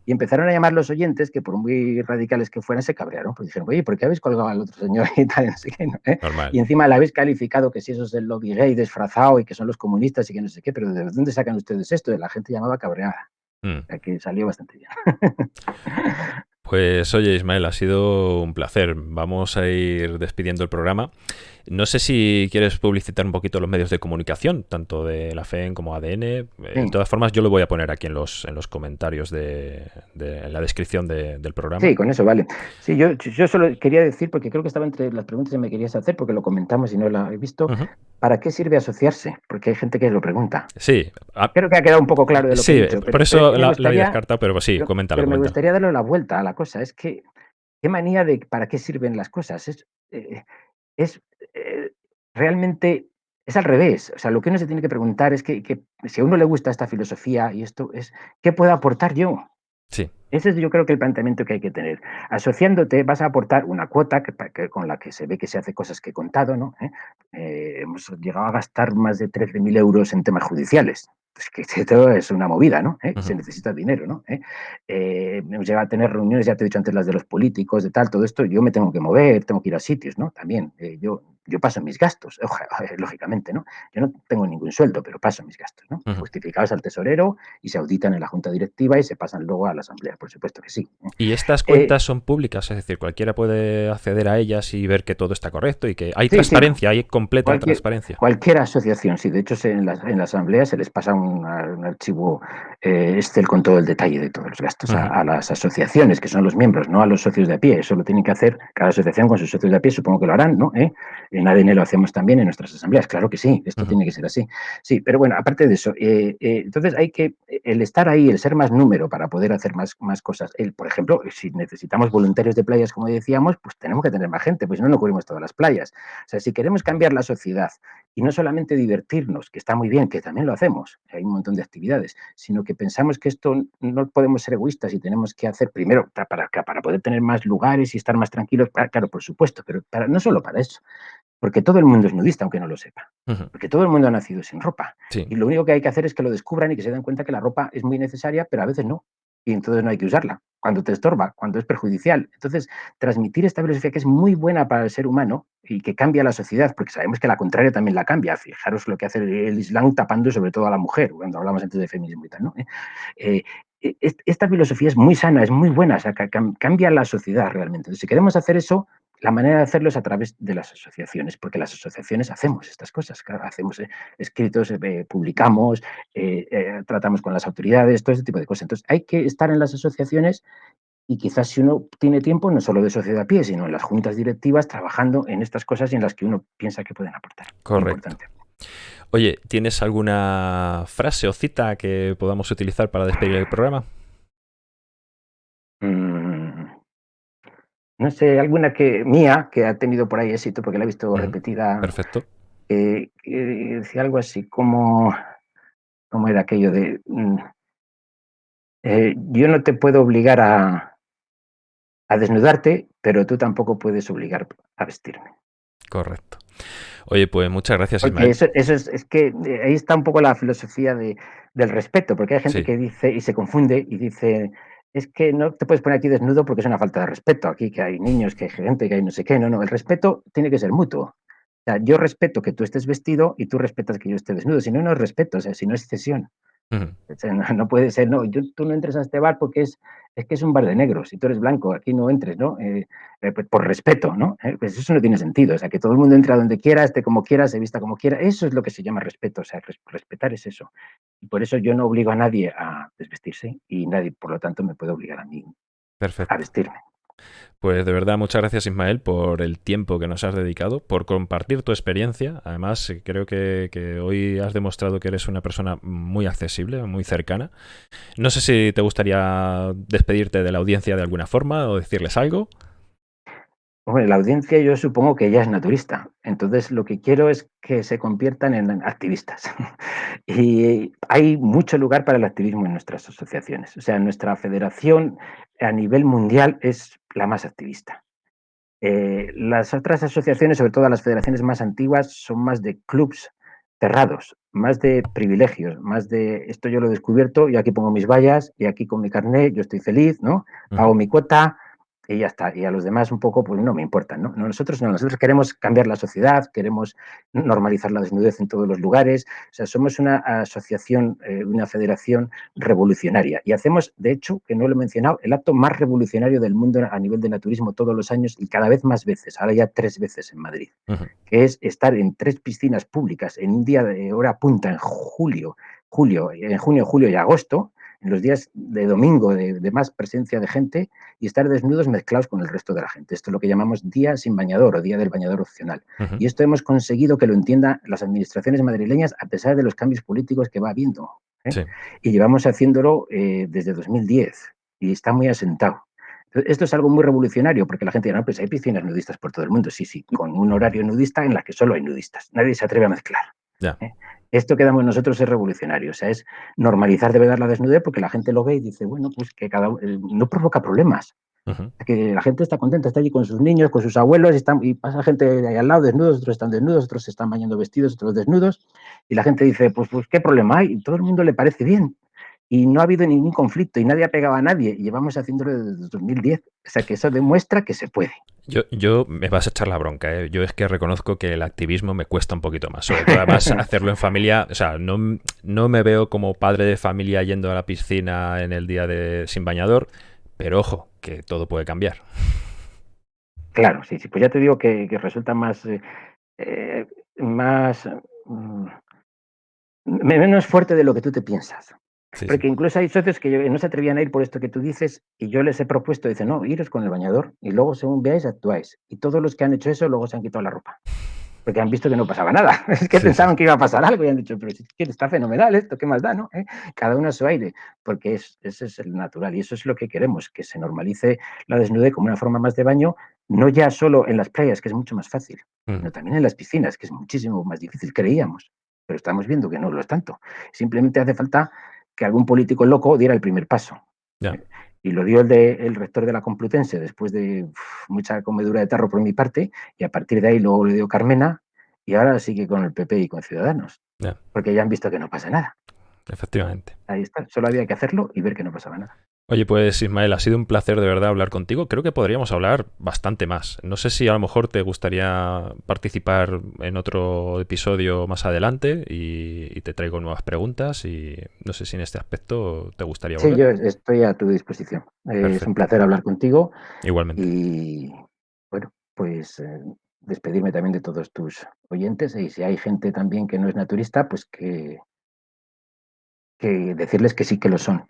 Y empezaron a llamar los oyentes, que por muy radicales que fueran, se cabrearon. Pues dijeron, oye, ¿por qué habéis colgado al otro señor? Y, tal, no sé qué, ¿no? ¿Eh? Y encima le habéis calificado que si eso es el lobby gay disfrazado y que son los comunistas y que no sé qué, pero ¿de dónde sacan ustedes esto? La gente llamaba cabreada. Mm. O sea, que salió bastante bien. Pues oye, Ismael, ha sido un placer. Vamos a ir despidiendo el programa. No sé si quieres publicitar un poquito los medios de comunicación, tanto de la FEN como ADN. Sí. De todas formas, yo lo voy a poner aquí en los, en los comentarios de, de en la descripción de, del programa. Sí, con eso vale. Sí, yo, yo solo quería decir, porque creo que estaba entre las preguntas que me querías hacer, porque lo comentamos y no lo he visto. Uh -huh. ¿Para qué sirve asociarse? Porque hay gente que lo pregunta. Sí. Creo que ha quedado un poco claro de lo sí, que he dicho. Pero, por eso la, la había descartado, pero sí, pero, coméntalo. Pero me comenta. gustaría darle la vuelta a la cosa. Es que, qué manía de para qué sirven las cosas. Es, eh, es eh, realmente, es al revés. O sea, lo que uno se tiene que preguntar es que, que, si a uno le gusta esta filosofía y esto es, ¿qué puedo aportar yo? Sí. Ese es yo creo que el planteamiento que hay que tener. Asociándote vas a aportar una cuota que, que, con la que se ve que se hace cosas que he contado, ¿no? ¿Eh? Eh, hemos llegado a gastar más de 13.000 euros en temas judiciales. Es que esto es una movida, ¿no? ¿Eh? Uh -huh. Se necesita dinero, ¿no? hemos llegado a tener reuniones, ya te he dicho antes, las de los políticos, de tal, todo esto, yo me tengo que mover, tengo que ir a sitios, ¿no? También, yo, yo paso mis gastos, lógicamente, ¿no? Yo no tengo ningún sueldo, pero paso mis gastos, ¿no? Uh -huh. Justificados al tesorero y se auditan en la junta directiva y se pasan luego a la asamblea, por supuesto que sí. ¿Y estas cuentas eh, son públicas? Es decir, cualquiera puede acceder a ellas y ver que todo está correcto y que hay sí, transparencia, sí. hay completa cualquier, transparencia. Cualquier asociación, sí. De hecho, en la, en la asamblea se les pasa un, un archivo eh, Excel con todo el detalle de todos los gastos uh -huh. a, a, las asociaciones, que son los miembros, no a los socios de a pie. Eso lo tienen que hacer cada asociación con sus socios de a pie, supongo que lo harán, ¿no? ¿Eh? En ADN lo hacemos también en nuestras asambleas, claro que sí, esto uh -huh. tiene que ser así. Sí, pero bueno, aparte de eso, eh, eh, entonces hay que, el estar ahí, el ser más número para poder hacer más, más cosas. El, por ejemplo, si necesitamos voluntarios de playas, como decíamos, pues tenemos que tener más gente, pues si no, no cubrimos todas las playas. O sea, si queremos cambiar la sociedad y no solamente divertirnos, que está muy bien, que también lo hacemos, hay un montón de actividades, sino que pensamos que esto no podemos ser egoístas y tenemos que hacer primero para, para poder tener más lugares y estar más tranquilos, claro, por supuesto, pero para, no solo para eso, porque todo el mundo es nudista, aunque no lo sepa. Uh -huh. Porque todo el mundo ha nacido sin ropa. Sí. Y lo único que hay que hacer es que lo descubran y que se den cuenta que la ropa es muy necesaria, pero a veces no. Y entonces no hay que usarla. Cuando te estorba, cuando es perjudicial. Entonces, transmitir esta filosofía que es muy buena para el ser humano y que cambia la sociedad, porque sabemos que la contraria también la cambia. Fijaros lo que hace el Islam tapando sobre todo a la mujer, cuando hablamos antes de feminismo y tal. ¿no? Eh, eh esta filosofía es muy sana, es muy buena, o sea, cambia la sociedad realmente. Entonces, si queremos hacer eso, la manera de hacerlo es a través de las asociaciones, porque las asociaciones hacemos estas cosas, claro, hacemos eh, escritos, eh, publicamos, eh, tratamos con las autoridades, todo ese tipo de cosas. Entonces, hay que estar en las asociaciones y quizás si uno tiene tiempo, no solo de sociedad a pie, sino en las juntas directivas, trabajando en estas cosas en las que uno piensa que pueden aportar. Correcto. Oye, ¿tienes alguna frase o cita que podamos utilizar para despedir el programa? Mm, no sé, alguna que mía, que ha tenido por ahí éxito, porque la he visto repetida. Perfecto. Eh, decía algo así como, ¿cómo era aquello de, mm, eh, yo no te puedo obligar a, a desnudarte, pero tú tampoco puedes obligar a vestirme. Correcto. Oye, pues muchas gracias, Ismael. Eso, es, que eh, ahí está un poco la filosofía de, del respeto, porque hay gente que dice y se confunde y dice, es que no te puedes poner aquí desnudo porque es una falta de respeto. Aquí que hay niños, que hay gente, que hay no sé qué. No, no, el respeto tiene que ser mutuo. O sea, yo respeto que tú estés vestido y tú respetas que yo esté desnudo. Si no, no es respeto, o sea, si no es cesión no, puede ser, no, tú no entres a este bar porque es, es que es un bar de negros, si tú eres blanco, aquí no entres, ¿no? Eh, eh, pues por respeto, ¿no? Eh, pues eso no tiene sentido, o sea, que todo el mundo entre a donde quiera, esté como quiera, se vista como quiera, eso es lo que se llama respeto, o sea, respetar es eso. Y por eso yo no obligo a nadie a desvestirse y nadie, por lo tanto, me puede obligar a mí a vestirme. Pues de verdad, muchas gracias Ismael por el tiempo que nos has dedicado, por compartir tu experiencia. Además, creo que, hoy has demostrado que eres una persona muy accesible, muy cercana. No sé si te gustaría despedirte de la audiencia de alguna forma o decirles algo. Bueno, la audiencia yo supongo que ya es naturista, entonces lo que quiero es que se conviertan en activistas. y hay mucho lugar para el activismo en nuestras asociaciones. O sea, nuestra federación a nivel mundial es la más activista. Eh, las otras asociaciones, sobre todo las federaciones más antiguas, son más de clubs cerrados, más de privilegios, más de esto yo lo he descubierto, y aquí pongo mis vallas, y aquí con mi carnet yo estoy feliz, ¿no? Pago mi cuota, y ya está. Y a los demás un poco, pues no me importan, ¿no? Nosotros no, nosotros queremos cambiar la sociedad, queremos normalizar la desnudez en todos los lugares. O sea, somos una asociación, eh, una federación revolucionaria. Y hacemos, de hecho, que no lo he mencionado, el acto más revolucionario del mundo a nivel de naturismo todos los años y cada vez más veces, ahora ya tres veces en Madrid, que es estar en tres piscinas públicas en un día de hora punta en julio, julio, en junio, julio y agosto, en los días de domingo de, más presencia de gente y estar desnudos mezclados con el resto de la gente. Esto es lo que llamamos día sin bañador o día del bañador opcional. Y esto hemos conseguido que lo entiendan las administraciones madrileñas a pesar de los cambios políticos que va habiendo. ¿eh? Y llevamos haciéndolo eh, desde 2010 y está muy asentado. Esto es algo muy revolucionario porque la gente dirá, no, pues hay piscinas nudistas por todo el mundo. Sí, sí, con un horario nudista en la que solo hay nudistas. Nadie se atreve a mezclar. ¿eh? Esto que damos nosotros es revolucionario, o sea, es normalizar de verdad la desnudez porque la gente lo ve y dice, bueno, pues que cada eh, no provoca problemas. Que la gente está contenta, está allí con sus niños, con sus abuelos, y, están, y pasa gente ahí al lado desnudos, otros están desnudos, otros se están bañando vestidos, otros desnudos, y la gente dice, pues, pues qué problema hay, y todo el mundo le parece bien y no ha habido ningún conflicto y nadie ha pegado a nadie. Y llevamos haciéndolo desde 2010. O sea que eso demuestra que se puede. Yo, yo me vas a echar la bronca. ¿eh? Yo es que reconozco que el activismo me cuesta un poquito más. Sobre todo además hacerlo en familia. O sea, no, no me veo como padre de familia yendo a la piscina en el día de sin bañador. Pero ojo, que todo puede cambiar. Claro, sí, sí. Pues ya te digo que, resulta más. Eh, eh, más. Mm, menos fuerte de lo que tú te piensas. Porque incluso hay socios que no se atrevían a ir por esto que tú dices y yo les he propuesto, dice, no, iros con el bañador y luego según veáis actuáis. Y todos los que han hecho eso luego se han quitado la ropa. Porque han visto que no pasaba nada. Es que pensaban que iba a pasar algo y han dicho, pero es que está fenomenal esto, ¿qué más da? No? ¿Eh? Cada uno a su aire, porque es, ese es el natural y eso es lo que queremos, que se normalice la desnudez como una forma más de baño, no ya solo en las playas, que es mucho más fácil, mm. sino también en las piscinas, que es muchísimo más difícil, creíamos, pero estamos viendo que no lo es tanto. Simplemente hace falta que algún político loco diera el primer paso. Y lo dio el, de, el rector de la Complutense después de mucha comedura de tarro por mi parte, y a partir de ahí luego le dio Carmena, y ahora sigue con el PP y con Ciudadanos, porque ya han visto que no pasa nada. Efectivamente. Ahí está, solo había que hacerlo y ver que no pasaba nada. Oye, pues Ismael, ha sido un placer de verdad hablar contigo. Creo que podríamos hablar bastante más. No sé si a lo mejor te gustaría participar en otro episodio más adelante y, te traigo nuevas preguntas y no sé si en este aspecto te gustaría volver. Sí, yo estoy a tu disposición. Es un placer hablar contigo. Igualmente. Y bueno, pues eh, despedirme también de todos tus oyentes y si hay gente también que no es naturista, pues que que decirles que sí que lo son.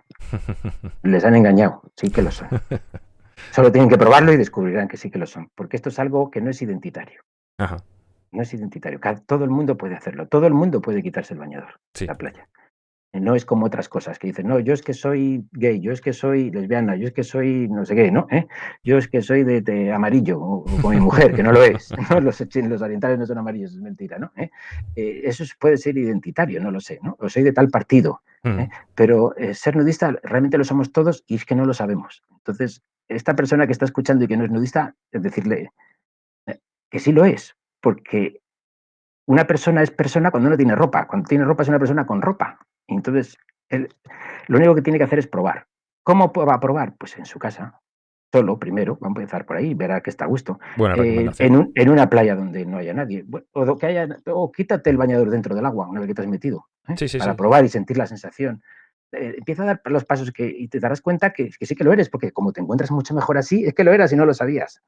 Les han engañado, sí que lo son. Solo tienen que probarlo y descubrirán que sí que lo son, porque esto es algo que no es identitario. No es identitario. Todo el mundo puede hacerlo. Todo el mundo puede quitarse el bañador en la playa. No es como otras cosas que dicen, no, yo es que soy gay, yo es que soy lesbiana, yo es que soy no sé qué, ¿no? ¿Eh? Yo es que soy de, amarillo, o, con mi mujer, que no lo es. Los, los, orientales no son amarillos, es mentira, ¿no? ¿Eh? Eh, eso puede ser identitario, no lo sé, ¿no? O soy de tal partido. Mm. Pero ser nudista realmente lo somos todos y es que no lo sabemos. Entonces, esta persona que está escuchando y que no es nudista, es decirle que sí lo es, porque una persona es persona cuando no tiene ropa. Cuando tiene ropa es una persona con ropa. Entonces, lo único que tiene que hacer es probar. ¿Cómo va a probar? Pues en su casa, solo primero, va a empezar por ahí, verá que está a gusto. Eh, en, una playa donde no haya nadie. O, que haya, o quítate el bañador dentro del agua una vez que te has metido, ¿eh? para probar y sentir la sensación. Eh, empieza a dar los pasos que, y te darás cuenta que, que, sí que lo eres, porque como te encuentras mucho mejor así, es que lo eras y no lo sabías.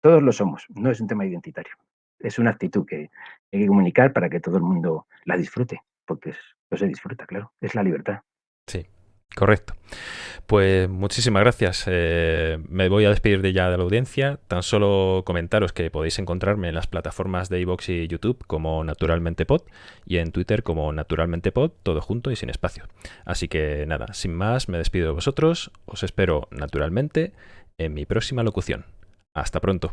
Todos lo somos, no es un tema identitario. Es una actitud que hay que comunicar para que todo el mundo la disfrute, porque no se disfruta, claro, es la libertad. Sí, Correcto. Pues muchísimas gracias. Eh, me voy a despedir de ya de la audiencia. Tan solo comentaros que podéis encontrarme en las plataformas de iVoox y YouTube como Naturalmente Pod y en Twitter como Naturalmente Pod, todo junto y sin espacio. Así que nada, sin más, me despido de vosotros. Os espero naturalmente en mi próxima locución. Hasta pronto.